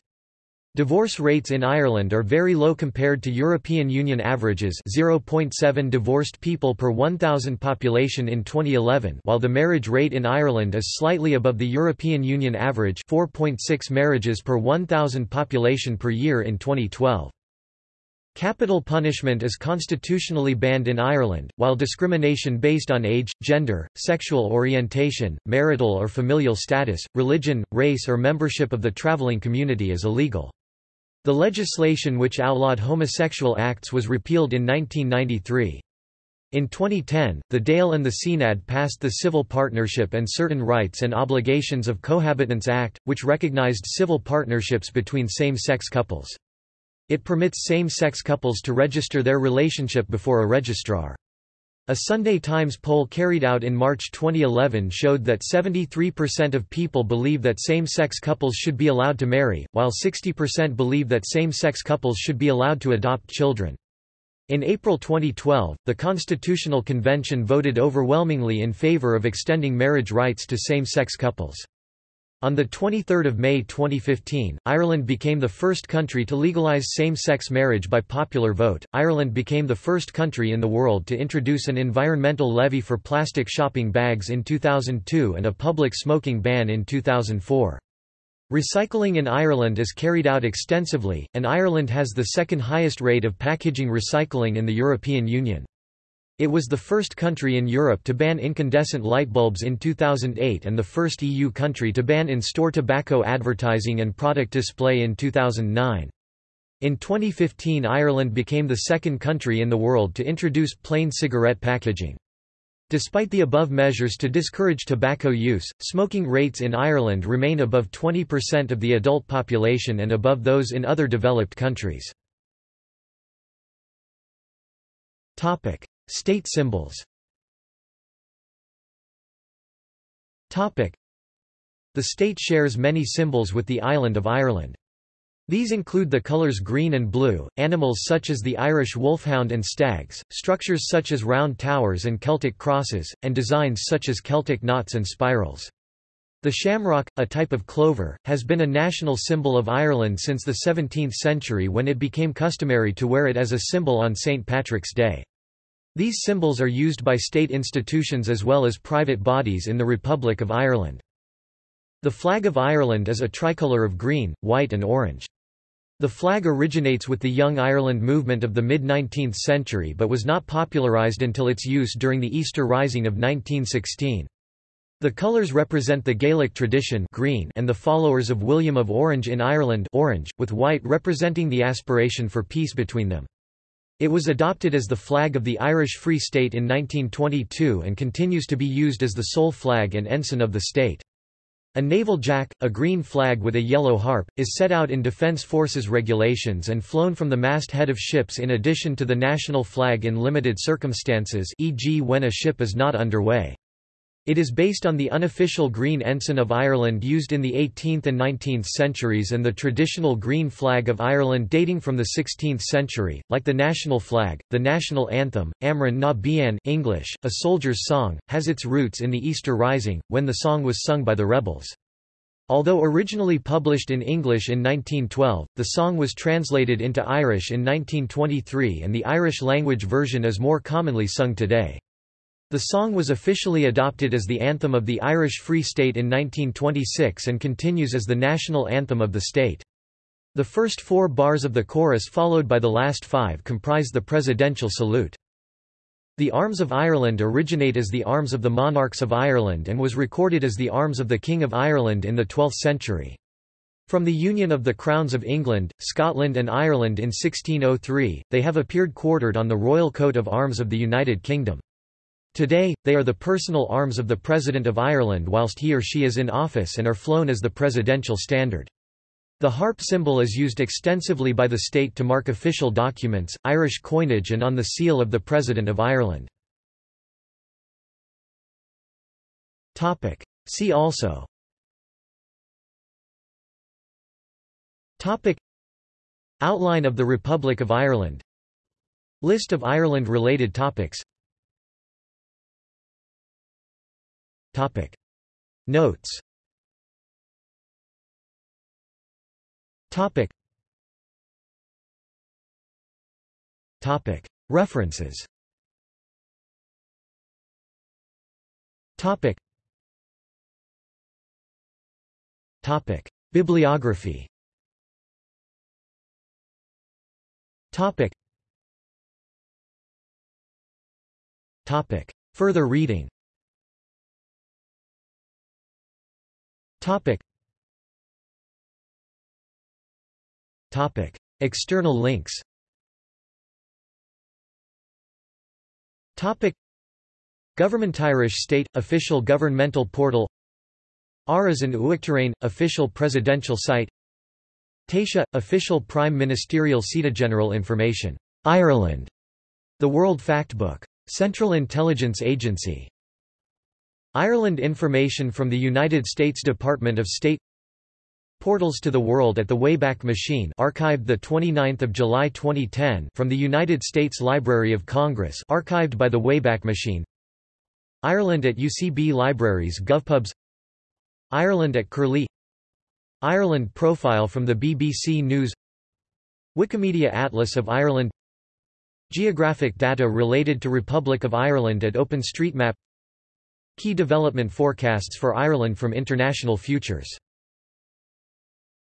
Divorce rates in Ireland are very low compared to European Union averages 0.7 divorced people per 1,000 population in 2011 while the marriage rate in Ireland is slightly above the European Union average 4.6 marriages per 1,000 population per year in 2012. Capital punishment is constitutionally banned in Ireland, while discrimination based on age, gender, sexual orientation, marital or familial status, religion, race or membership of the traveling community is illegal. The legislation which outlawed homosexual acts was repealed in 1993. In 2010, the Dáil and the Seanad passed the Civil Partnership and Certain Rights and Obligations of Cohabitants Act, which recognized civil partnerships between same-sex couples. It permits same-sex couples to register their relationship before a registrar. A Sunday Times poll carried out in March 2011 showed that 73% of people believe that same-sex couples should be allowed to marry, while 60% believe that same-sex couples should be allowed to adopt children. In April 2012, the Constitutional Convention voted overwhelmingly in favor of extending marriage rights to same-sex couples. On 23 May 2015, Ireland became the first country to legalise same-sex marriage by popular vote. Ireland became the first country in the world to introduce an environmental levy for plastic shopping bags in 2002 and a public smoking ban in 2004. Recycling in Ireland is carried out extensively, and Ireland has the second highest rate of packaging recycling in the European Union. It was the first country in Europe to ban incandescent light bulbs in 2008 and the first EU country to ban in-store tobacco advertising and product display in 2009. In 2015 Ireland became the second country in the world to introduce plain cigarette packaging. Despite the above measures to discourage tobacco use, smoking rates in Ireland remain above 20% of the adult population and above those in other developed countries. State symbols The state shares many symbols with the island of Ireland. These include the colours green and blue, animals such as the Irish wolfhound and stags, structures such as round towers and Celtic crosses, and designs such as Celtic knots and spirals. The shamrock, a type of clover, has been a national symbol of Ireland since the 17th century when it became customary to wear it as a symbol on St. Patrick's Day. These symbols are used by state institutions as well as private bodies in the Republic of Ireland. The flag of Ireland is a tricolour of green, white and orange. The flag originates with the Young Ireland movement of the mid-19th century but was not popularised until its use during the Easter Rising of 1916. The colours represent the Gaelic tradition green and the followers of William of Orange in Ireland orange, with white representing the aspiration for peace between them. It was adopted as the flag of the Irish Free State in 1922 and continues to be used as the sole flag and ensign of the state. A naval jack, a green flag with a yellow harp, is set out in Defence Forces regulations and flown from the masthead of ships in addition to the national flag in limited circumstances e.g. when a ship is not underway. It is based on the unofficial green ensign of Ireland used in the 18th and 19th centuries and the traditional green flag of Ireland dating from the 16th century. Like the national flag, the national anthem, Amhrán na bhFiann English, a soldier's song, has its roots in the Easter Rising, when the song was sung by the rebels. Although originally published in English in 1912, the song was translated into Irish in 1923 and the Irish language version is more commonly sung today. The song was officially adopted as the anthem of the Irish Free State in 1926 and continues as the national anthem of the state. The first four bars of the chorus followed by the last five comprise the presidential salute. The Arms of Ireland originate as the Arms of the Monarchs of Ireland and was recorded as the Arms of the King of Ireland in the 12th century. From the union of the crowns of England, Scotland and Ireland in 1603, they have appeared quartered on the royal coat of arms of the United Kingdom. Today, they are the personal arms of the President of Ireland whilst he or she is in office and are flown as the presidential standard. The harp symbol is used extensively by the state to mark official documents, Irish coinage and on the seal of the President of Ireland. See also. Outline of the Republic of Ireland. List of Ireland-related topics Topic. Notes Topic. Topic. References Topic. Topic. Bibliography Topic. Topic. Further reading Topic. Topic. External links Topic. Government Irish State – Official Governmental Portal Áras an Uachtaráin – Official Presidential Site Taoiseach – Official Prime Ministerial General Information. Ireland. The World Factbook. Central Intelligence Agency Ireland information from the United States Department of State Portals to the World at the Wayback Machine archived 29 July 2010 from the United States Library of Congress archived by the Wayback Machine. Ireland at UCB Libraries GovPubs Ireland at Curlie Ireland profile from the BBC News Wikimedia Atlas of Ireland Geographic data related to Republic of Ireland at OpenStreetMap Key development forecasts for Ireland from International Futures